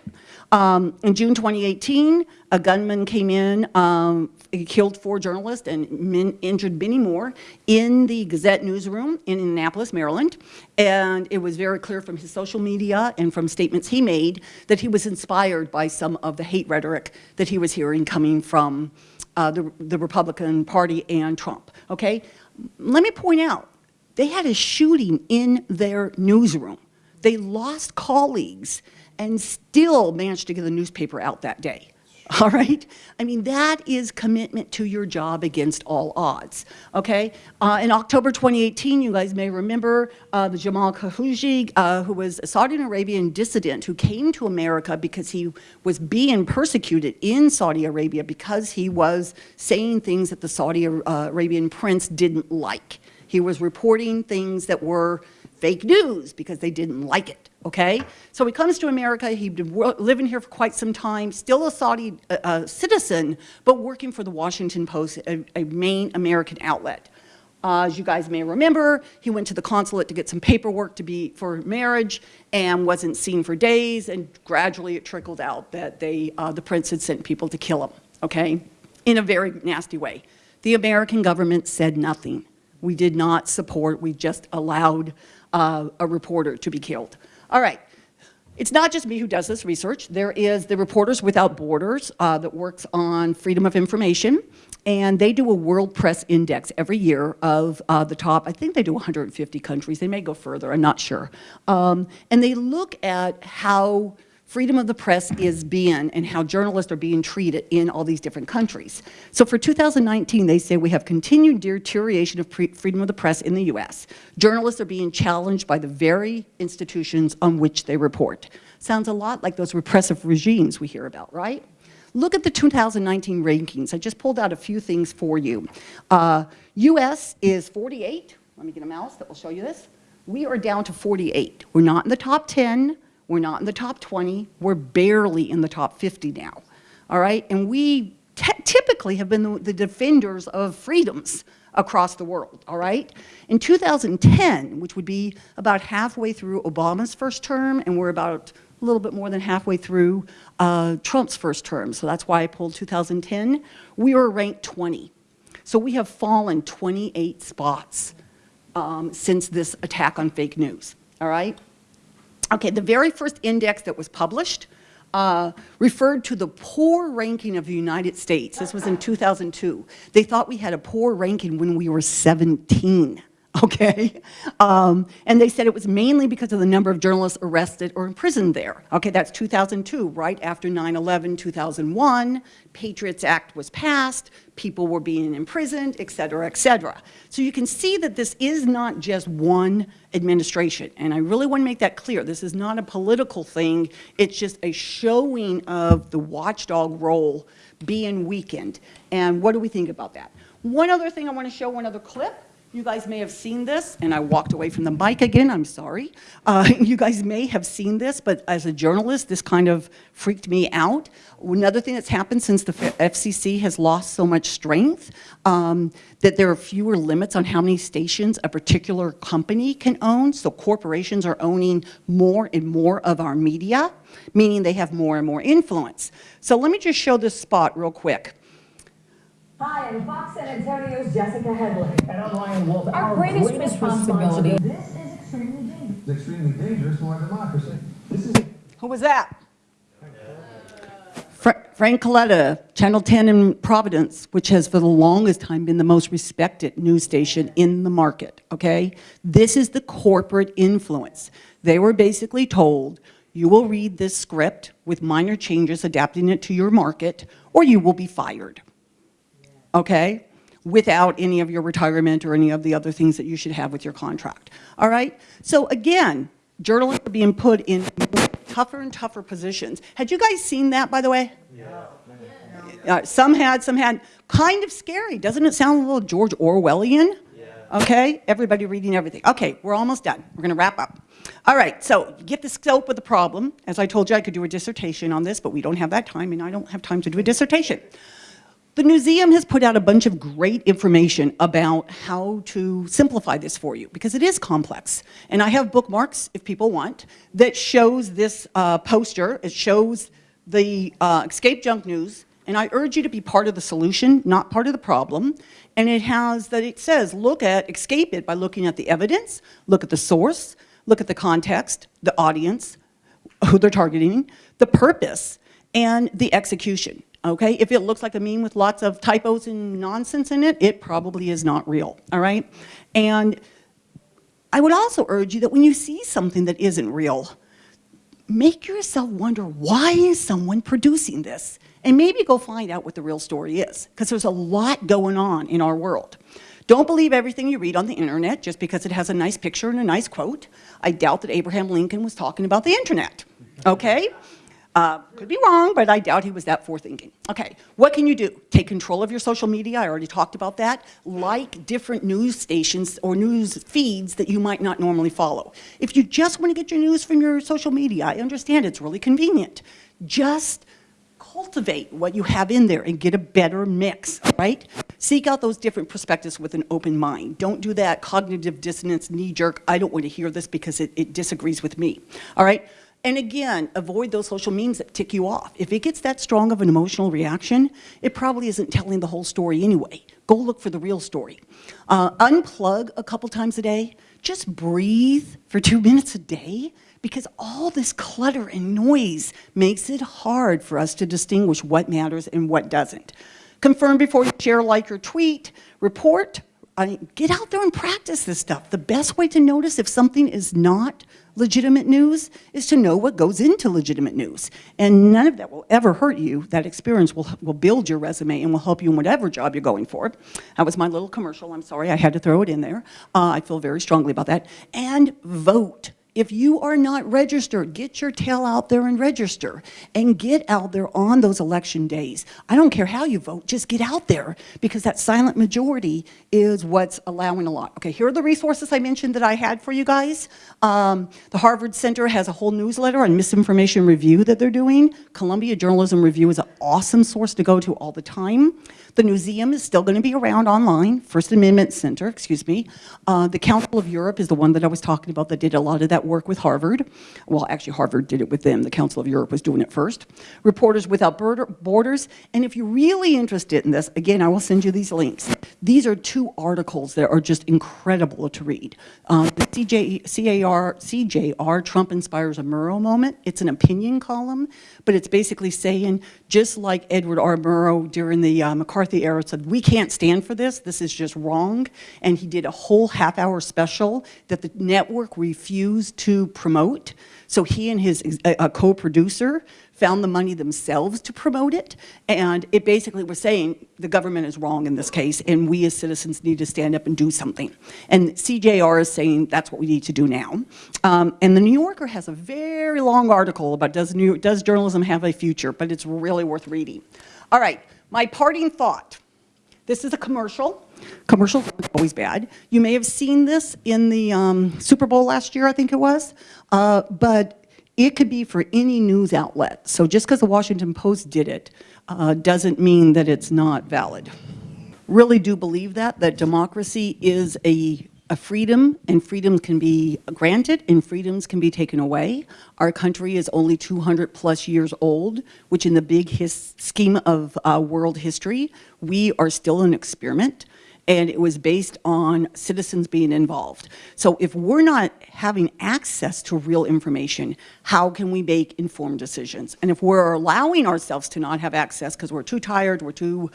Speaker 1: Um, in June 2018, a gunman came in, um, killed four journalists and min- injured many more in the Gazette newsroom in Annapolis, Maryland. And it was very clear from his social media and from statements he made that he was inspired by some of the hate rhetoric that he was hearing coming from uh, the, the Republican Party and Trump, okay? Let me point out, they had a shooting in their newsroom. They lost colleagues and still managed to get the newspaper out that day. (laughs) All right? I mean, that is commitment to your job against all odds. Okay? Uh, in October 2018, you guys may remember uh, the Jamal Khashoggi, uh, who was a Saudi Arabian dissident who came to America because he was being persecuted in Saudi Arabia because he was saying things that the Saudi Arabian prince didn't like. He was reporting things that were fake news because they didn't like it, okay? So he comes to America, he'd been living here for quite some time, still a Saudi uh, uh, citizen, but working for the Washington Post, a, a main American outlet. Uh, as you guys may remember, he went to the consulate to get some paperwork to be for marriage and wasn't seen for days, and gradually it trickled out that they, uh, the prince had sent people to kill him, okay? In a very nasty way. The American government said nothing. We did not support, we just allowed uh, a reporter to be killed. All right. It's not just me who does this research. There is the Reporters Without Borders uh, that works on freedom of information, and they do a World Press Index every year of uh, the top, I think they do 150 countries. They may go further, I'm not sure. Um, and they look at how freedom of the press is being and how journalists are being treated in all these different countries. So for 2019, they say we have continued deterioration of freedom of the press in the US. Journalists are being challenged by the very institutions on which they report. Sounds a lot like those repressive regimes we hear about, right? Look at the 2019 rankings. I just pulled out a few things for you. Uh, US is 48. Let me get a mouse that will show you this. We are down to 48. We're not in the top 10. We're not in the top 20. We're barely in the top 50 now. All right? And we typically have been the, the defenders of freedoms across the world. All right? In 2010, which would be about halfway through Obama's first term, and we're about a little bit more than halfway through uh, Trump's first term, so that's why I pulled 2010, we were ranked 20. So we have fallen 28 spots um, since this attack on fake news. All right? Okay, the very first index that was published uh, referred to the poor ranking of the United States. This was in 2002. They thought we had a poor ranking when we were 17. (laughs) Okay, um, and they said it was mainly because of the number of journalists arrested or imprisoned there. Okay, that's 2002, right after 9/11, 2001. Patriots Act was passed. People were being imprisoned, et cetera, et cetera. So you can see that this is not just one administration, and I really want to make that clear. This is not a political thing. It's just a showing of the watchdog role being weakened. And what do we think about that? One other thing I want to show, one other clip. You guys may have seen this, and I walked away from the mic again, I'm sorry. Uh, (laughs) you guys may have seen this, but as a journalist, this kind of freaked me out. Another thing that's happened since the FCC has lost so much strength, um, that there are fewer limits on how many stations a particular company can own, so corporations are owning more and more of our media, meaning they have more and more influence. So let me just show this spot real quick.
Speaker 4: Hi, I'm Fox San Antonio's Jessica Headley.
Speaker 2: And I'm Ryan Wolf.
Speaker 3: Our greatest responsibility-
Speaker 4: This is extremely dangerous.
Speaker 5: It's extremely dangerous to our democracy. This is
Speaker 1: Who was that? Fra- Frank Coletta, Channel 10 in Providence, which has for the longest time been the most respected news station in the market, okay? This is the corporate influence. They were basically told, you will read this script with minor changes, adapting it to your market, or you will be fired, okay? Without any of your retirement or any of the other things that you should have with your contract, all right? So again, journalists are being put in tougher and tougher positions. Had you guys seen that, by the way? Uh, some had, some had. Kind of scary. Doesn't it sound a little George Orwellian? Okay, everybody reading everything. Okay, we're almost done. We're going to wrap up. All right, so get the scope of the problem. As I told you, I could do a dissertation on this, but we don't have that time, and I don't have time to do a dissertation. The museum has put out a bunch of great information about how to simplify this for you because it is complex. And I have bookmarks, if people want, that shows this uh, poster. It shows the uh, escape junk news. And I urge you to be part of the solution, not part of the problem. And it has that it says, look at, escape it by looking at the evidence, look at the source, look at the context, the audience, who they're targeting, the purpose, and the execution. Okay, if it looks like a meme with lots of typos and nonsense in it, it probably is not real, all right? And I would also urge you that when you see something that isn't real, make yourself wonder, why is someone producing this? And maybe go find out what the real story is, because there's a lot going on in our world. Don't believe everything you read on the internet just because it has a nice picture and a nice quote. I doubt that Abraham Lincoln was talking about the internet, okay? Uh, could be wrong, but I doubt he was that forethinking. Okay, what can you do? Take control of your social media, I already talked about that. Like different news stations or news feeds that you might not normally follow. If you just want to get your news from your social media, I understand it's really convenient. Just cultivate what you have in there and get a better mix, right? Seek out those different perspectives with an open mind. Don't do that cognitive dissonance, knee-jerk, I don't want to hear this because it, it disagrees with me, all right? And again, avoid those social memes that tick you off. If it gets that strong of an emotional reaction, it probably isn't telling the whole story anyway. Go look for the real story. Uh, unplug a couple times a day. Just breathe for two (laughs) minutes a day because all this clutter and noise makes it hard for us to distinguish what matters and what doesn't. Confirm before you share, like, or tweet. Report. I, get out there and practice this stuff. The best way to notice if something is not legitimate news is to know what goes into legitimate news. And none of that will ever hurt you. That experience will, will build your resume and will help you in whatever job you're going for. That was my little commercial. I'm sorry, I had to throw it in there. Uh, I feel very strongly about that. And vote. If you are not registered, get your tail out there and register and get out there on those election days. I don't care how you vote, just get out there because that silent majority is what's allowing a lot. Okay, here are the resources I mentioned that I had for you guys. Um, the Harvard Center has a whole newsletter on misinformation review that they're doing. Columbia Journalism Review is an awesome source to go to all the time. The museum is still going to be around online, First Amendment Center, excuse me. Uh, the Council of Europe is the one that I was talking about that did a lot of that work with Harvard. Well, actually, Harvard did it with them. The Council of Europe was doing it first. Reporters Without Borders. And if you're really interested in this, again, I will send you these links. These are two articles that are just incredible to read. Um, the CJ, CAR, CJR, Trump Inspires a Murrow Moment. It's an opinion column, but it's basically saying, just like Edward R. Murrow during the uh, McCarthy era said, we can't stand for this, this is just wrong. And he did a whole half hour special that the network refused to promote. So he and his co-producer found the money themselves to promote it. And it basically was saying the government is wrong in this case and we as citizens need to stand up and do something. And CJR is saying that's what we need to do now. Um, and the New Yorker has a very long article about does, New, does journalism have a future, but it's really worth reading. All right, my parting thought. This is a commercial. Commercials are always bad. You may have seen this in the um, Super Bowl last year, I think it was. Uh, but it could be for any news outlet. So just because the Washington Post did it uh, doesn't mean that it's not valid. Really do believe that, that democracy is a, a freedom and freedoms can be granted and freedoms can be taken away. Our country is only 200 plus years old, which in the big scheme of uh, world history, we are still an experiment and it was based on citizens being involved. So if we're not having access to real information, how can we make informed decisions? And if we're allowing ourselves to not have access because we're too tired, we're too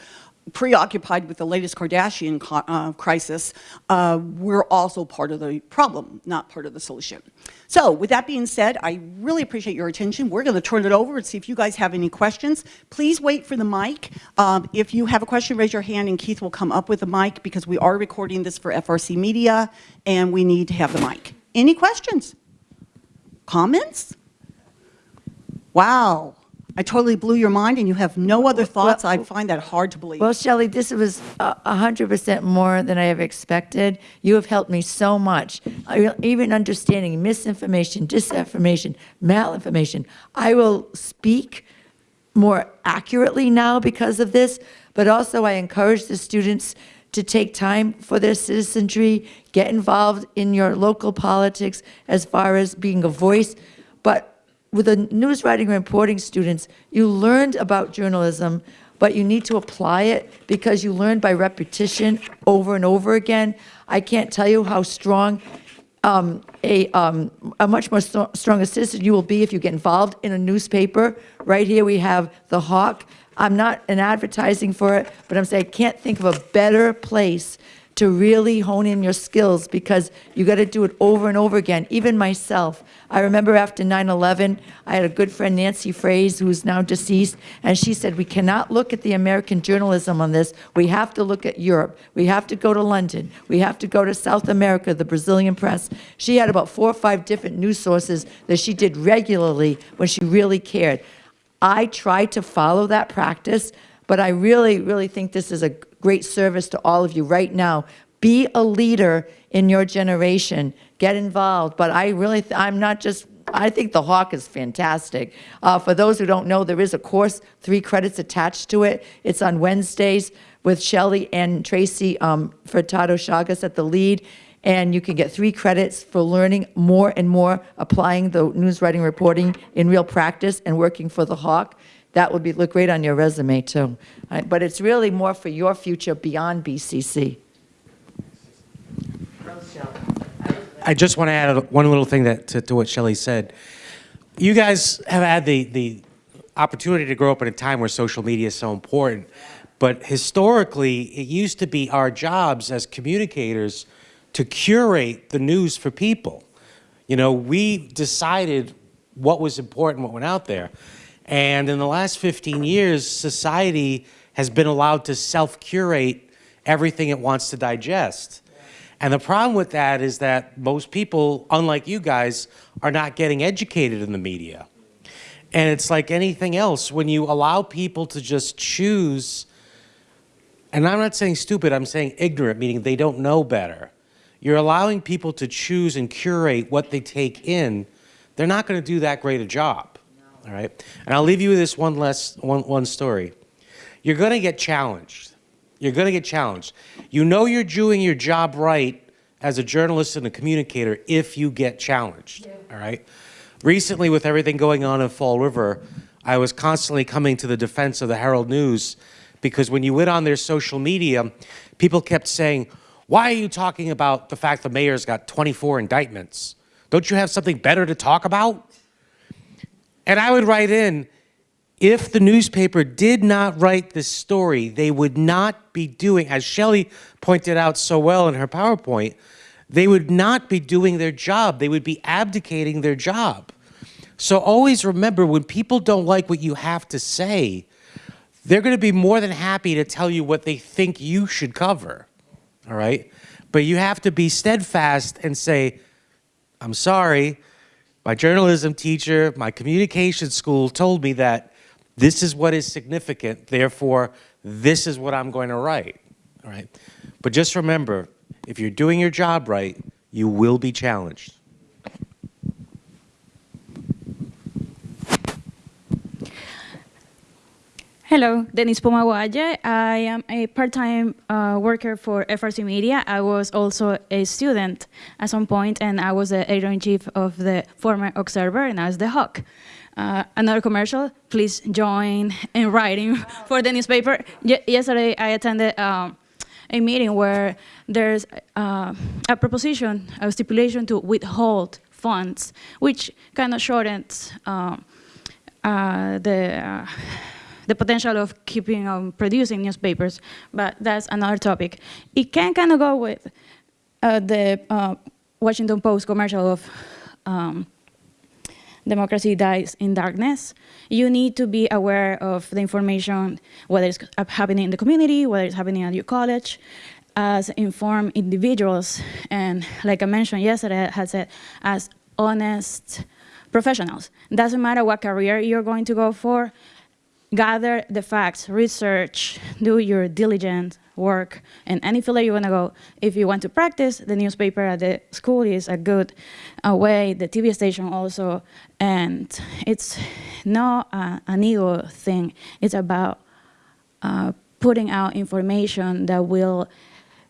Speaker 1: preoccupied with the latest Kardashian uh, crisis, uh, we're also part of the problem, not part of the solution. So with that being said, I really appreciate your attention. We're going to turn it over and see if you guys have any questions. Please wait for the mic. Um, if you have a question, raise your hand and Keith will come up with the mic because we are recording this for FRC Media and we need to have the mic. Any questions? Comments? Wow. I totally blew your mind and you have no other thoughts? I find that hard to believe.
Speaker 3: Well, Shelley, this was a a hundred percent more than I have expected. You have helped me so much. Even understanding misinformation, disinformation, malinformation. I will speak more accurately now because of this, but also I encourage the students to take time for their citizenry, get involved in your local politics as far as being a voice. With the news writing and reporting students, you learned about journalism, but you need to apply it because you learn by repetition over and over again. I can't tell you how strong um, a, um, a much more st- stronger citizen you will be if you get involved in a newspaper. Right here, we have The Hawk. I'm not an advertising for it, but I'm saying I can't think of a better place to really hone in your skills because you got to do it over and over again. Even myself, I remember after 9/11, I had a good friend Nancy Fraze, who's now deceased, and she said we cannot look at the American journalism on this. We have to look at Europe. We have to go to London. We have to go to South America, the Brazilian press. She had about four or five different news sources that she did regularly when she really cared. I try to follow that practice, but I really, really think this is a great service to all of you right now. Be a leader in your generation. Get involved. But I really, I'm not just, I think the Hawk is fantastic. Uh, for those who don't know, there is a course, three credits attached to it. It's on Wednesdays with Shelley and Tracy um, Furtado Chagas at the lead. And you can get three credits for learning more and more, applying the news writing reporting in real practice and working for the Hawk. That would be, look great on your resume, too. Uh, But it's really more for your future beyond BCC.
Speaker 2: I just want to add one little thing that, to, to what Shelley said. You guys have had the, the opportunity to grow up in a time where social media is so important, but historically, it used to be our jobs as communicators to curate the news for people. You know, we decided what was important, what went out there. And in the last 15 years, society has been allowed to self-curate everything it wants to digest. And the problem with that is that most people, unlike you guys, are not getting educated in the media. And it's like anything else, when you allow people to just choose, and I'm not saying stupid, I'm saying ignorant, meaning they don't know better. You're allowing people to choose and curate what they take in. They're not going to do that great a job. All right? And I'll leave you with this one less one, one story. You're going to get challenged. You're going to get challenged. You know you're doing your job right as a journalist and a communicator if you get challenged. All right? Recently, with everything going on in Fall River, I was constantly coming to the defense of the Herald News because when you went on their social media, people kept saying, Why are you talking about the fact the mayor's got 24 indictments? Don't you have something better to talk about? And I would write in, if the newspaper did not write this story, they would not be doing, as Shelley pointed out so well in her PowerPoint, they would not be doing their job. They would be abdicating their job. So always remember when people don't like what you have to say, they're going to be more than happy to tell you what they think you should cover. All right? But you have to be steadfast and say, I'm sorry, my journalism teacher, my communication school told me that this is what is significant, therefore, this is what I'm going to write. All right? But just remember, if you're doing your job right, you will be challenged.
Speaker 6: Hello, Denise Pumaguaye. I am a part-time uh, worker for FRC Media. I was also a student at some point, and I was the editor-in-chief of the former Observer, and I was the Hawk. Uh, another commercial, please join in writing for the newspaper. Ye yesterday, I attended um, a meeting where there's uh, a proposition, a stipulation to withhold funds, which kind of shortens um, uh, the uh, the potential of keeping on producing newspapers, but that's another topic. It can kind of go with uh, the uh, Washington Post commercial of um, democracy dies in darkness. You need to be aware of the information, whether it's happening in the community, whether it's happening at your college, as informed individuals, and like I mentioned yesterday, I said, as honest professionals. Doesn't matter what career you're going to go for, gather the facts, research, do your diligent work, and any field you want to go. If you want to practice, the newspaper at the school is a good uh, way, the TV station also, and it's not an ego thing. It's about uh, putting out information that will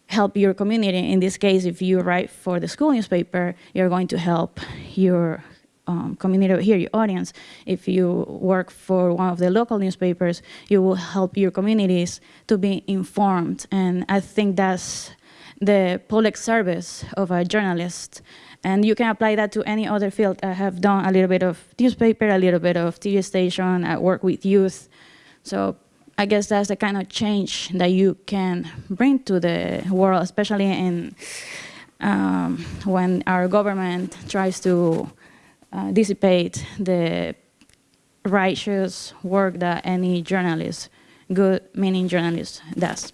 Speaker 6: help your community. In this case, if you write for the school newspaper, you're going to help your um, community here, your audience. If you work for one of the local newspapers, you will help your communities to be informed. And I think that's the public service of a journalist. And you can apply that to any other field. I have done a little bit of newspaper, a little bit of TV station, I work with youth. So I guess that's the kind of change that you can bring to the world, especially in um, when our government tries to uh, dissipate the righteous work that any journalist, good meaning journalist, does.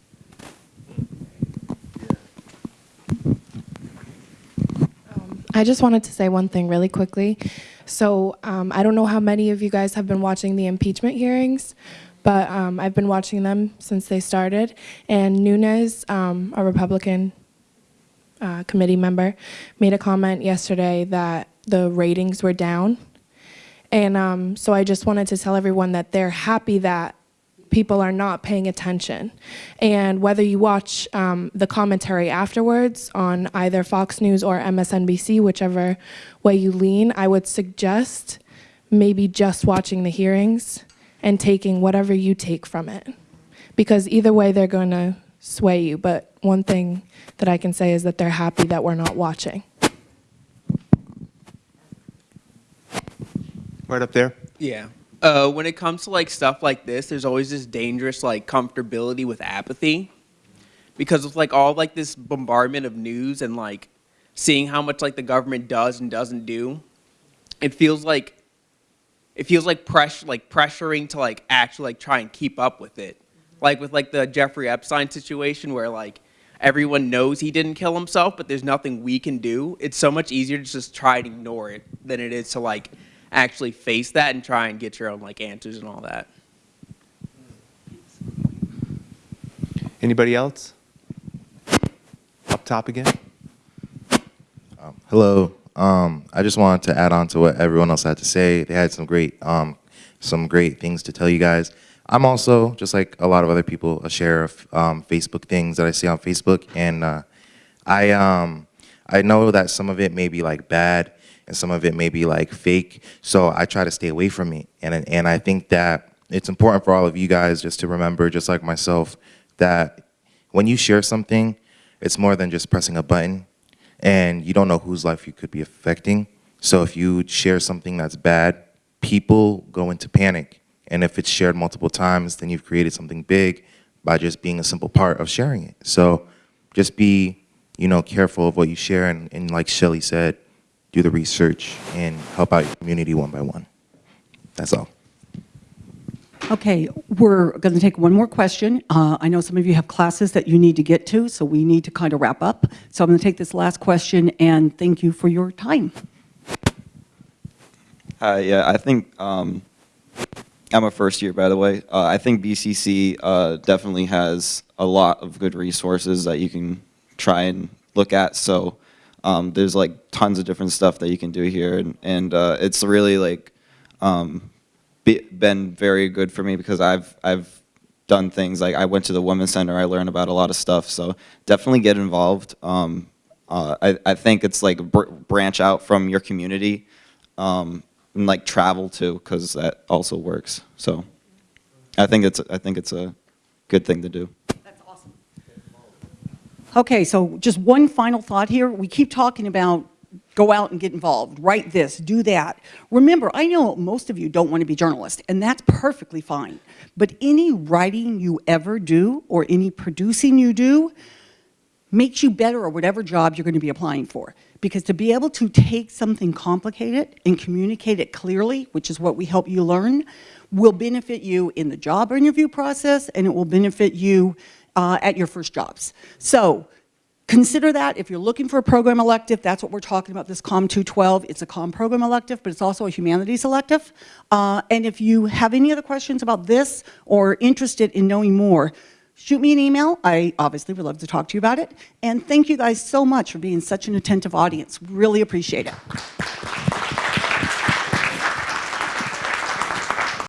Speaker 7: I just wanted to say one thing really quickly. So um, I don't know how many of you guys have been watching the impeachment hearings, but um, I've been watching them since they started. And Nunes, um, a Republican uh, committee member, made a comment yesterday that the ratings were down. And um, so I just wanted to tell everyone that they're happy that people are not paying attention. And whether you watch um, the commentary afterwards on either Fox News or MSNBC, whichever way you lean, I would suggest maybe just watching the hearings and taking whatever you take from it. Because either way, they're going to sway you. But one thing that I can say is that they're happy that we're not watching.
Speaker 8: Right up there.
Speaker 9: Yeah. Uh, when it comes to like stuff like this, there's always this dangerous like comfortability with apathy, because of like all like this bombardment of news and like seeing how much like the government does and doesn't do, it feels like it feels like pressure like pressuring to like actually like try and keep up with it, like with like the Jeffrey Epstein situation where like everyone knows he didn't kill himself, but there's nothing we can do. It's so much easier to just try and ignore it than it is to like actually face that and try and get your own like answers and all that.
Speaker 8: Anybody else? Up top again.
Speaker 10: Hello. Um, I just wanted to add on to what everyone else had to say. They had some great, um, some great things to tell you guys. I'm also, just like a lot of other people, a share of um, Facebook things that I see on Facebook, and uh, I, um, I know that some of it may be like bad, and some of it may be like fake. So I try to stay away from it, and and I think that it's important for all of you guys just to remember, just like myself, that when you share something, it's more than just pressing a button and you don't know whose life you could be affecting. So if you share something that's bad, people go into panic. And if it's shared multiple times, then you've created something big by just being a simple part of sharing it. So just be, you know, careful of what you share and, and like Shelly said, do the research and help out your community one by one. That's all.
Speaker 1: Okay, we're going to take one more question. Uh, I know some of you have classes that you need to get to, so we need to kind of wrap up. So I'm going to take this last question, and thank you for your time.
Speaker 11: Hi, yeah, I think um, I'm a first year, by the way. Uh, I think BCC uh, definitely has a lot of good resources that you can try and look at. So um, there's like tons of different stuff that you can do here, and, and uh, it's really like um, be, been very good for me because I've I've done things like I went to the Women's Center. I learned about a lot of stuff. So definitely get involved. Um, uh, I, I think it's like br branch out from your community um, and like travel too because that also works. So I think it's I think it's a good thing to do.
Speaker 1: Okay, so just one final thought here. We keep talking about go out and get involved, write this, do that. Remember, I know most of you don't want to be journalists, and that's perfectly fine. But any writing you ever do or any producing you do makes you better at whatever job you're going to be applying for. Because to be able to take something complicated and communicate it clearly, which is what we help you learn, will benefit you in the job interview process and it will benefit you uh, at your first jobs. So consider that. If you're looking for a program elective, that's what we're talking about, this COM 212. It's a COM program elective, but it's also a humanities elective. Uh, And if you have any other questions about this or interested in knowing more, shoot me an email. I obviously would love to talk to you about it. And thank you guys so much for being such an attentive audience. Really appreciate it.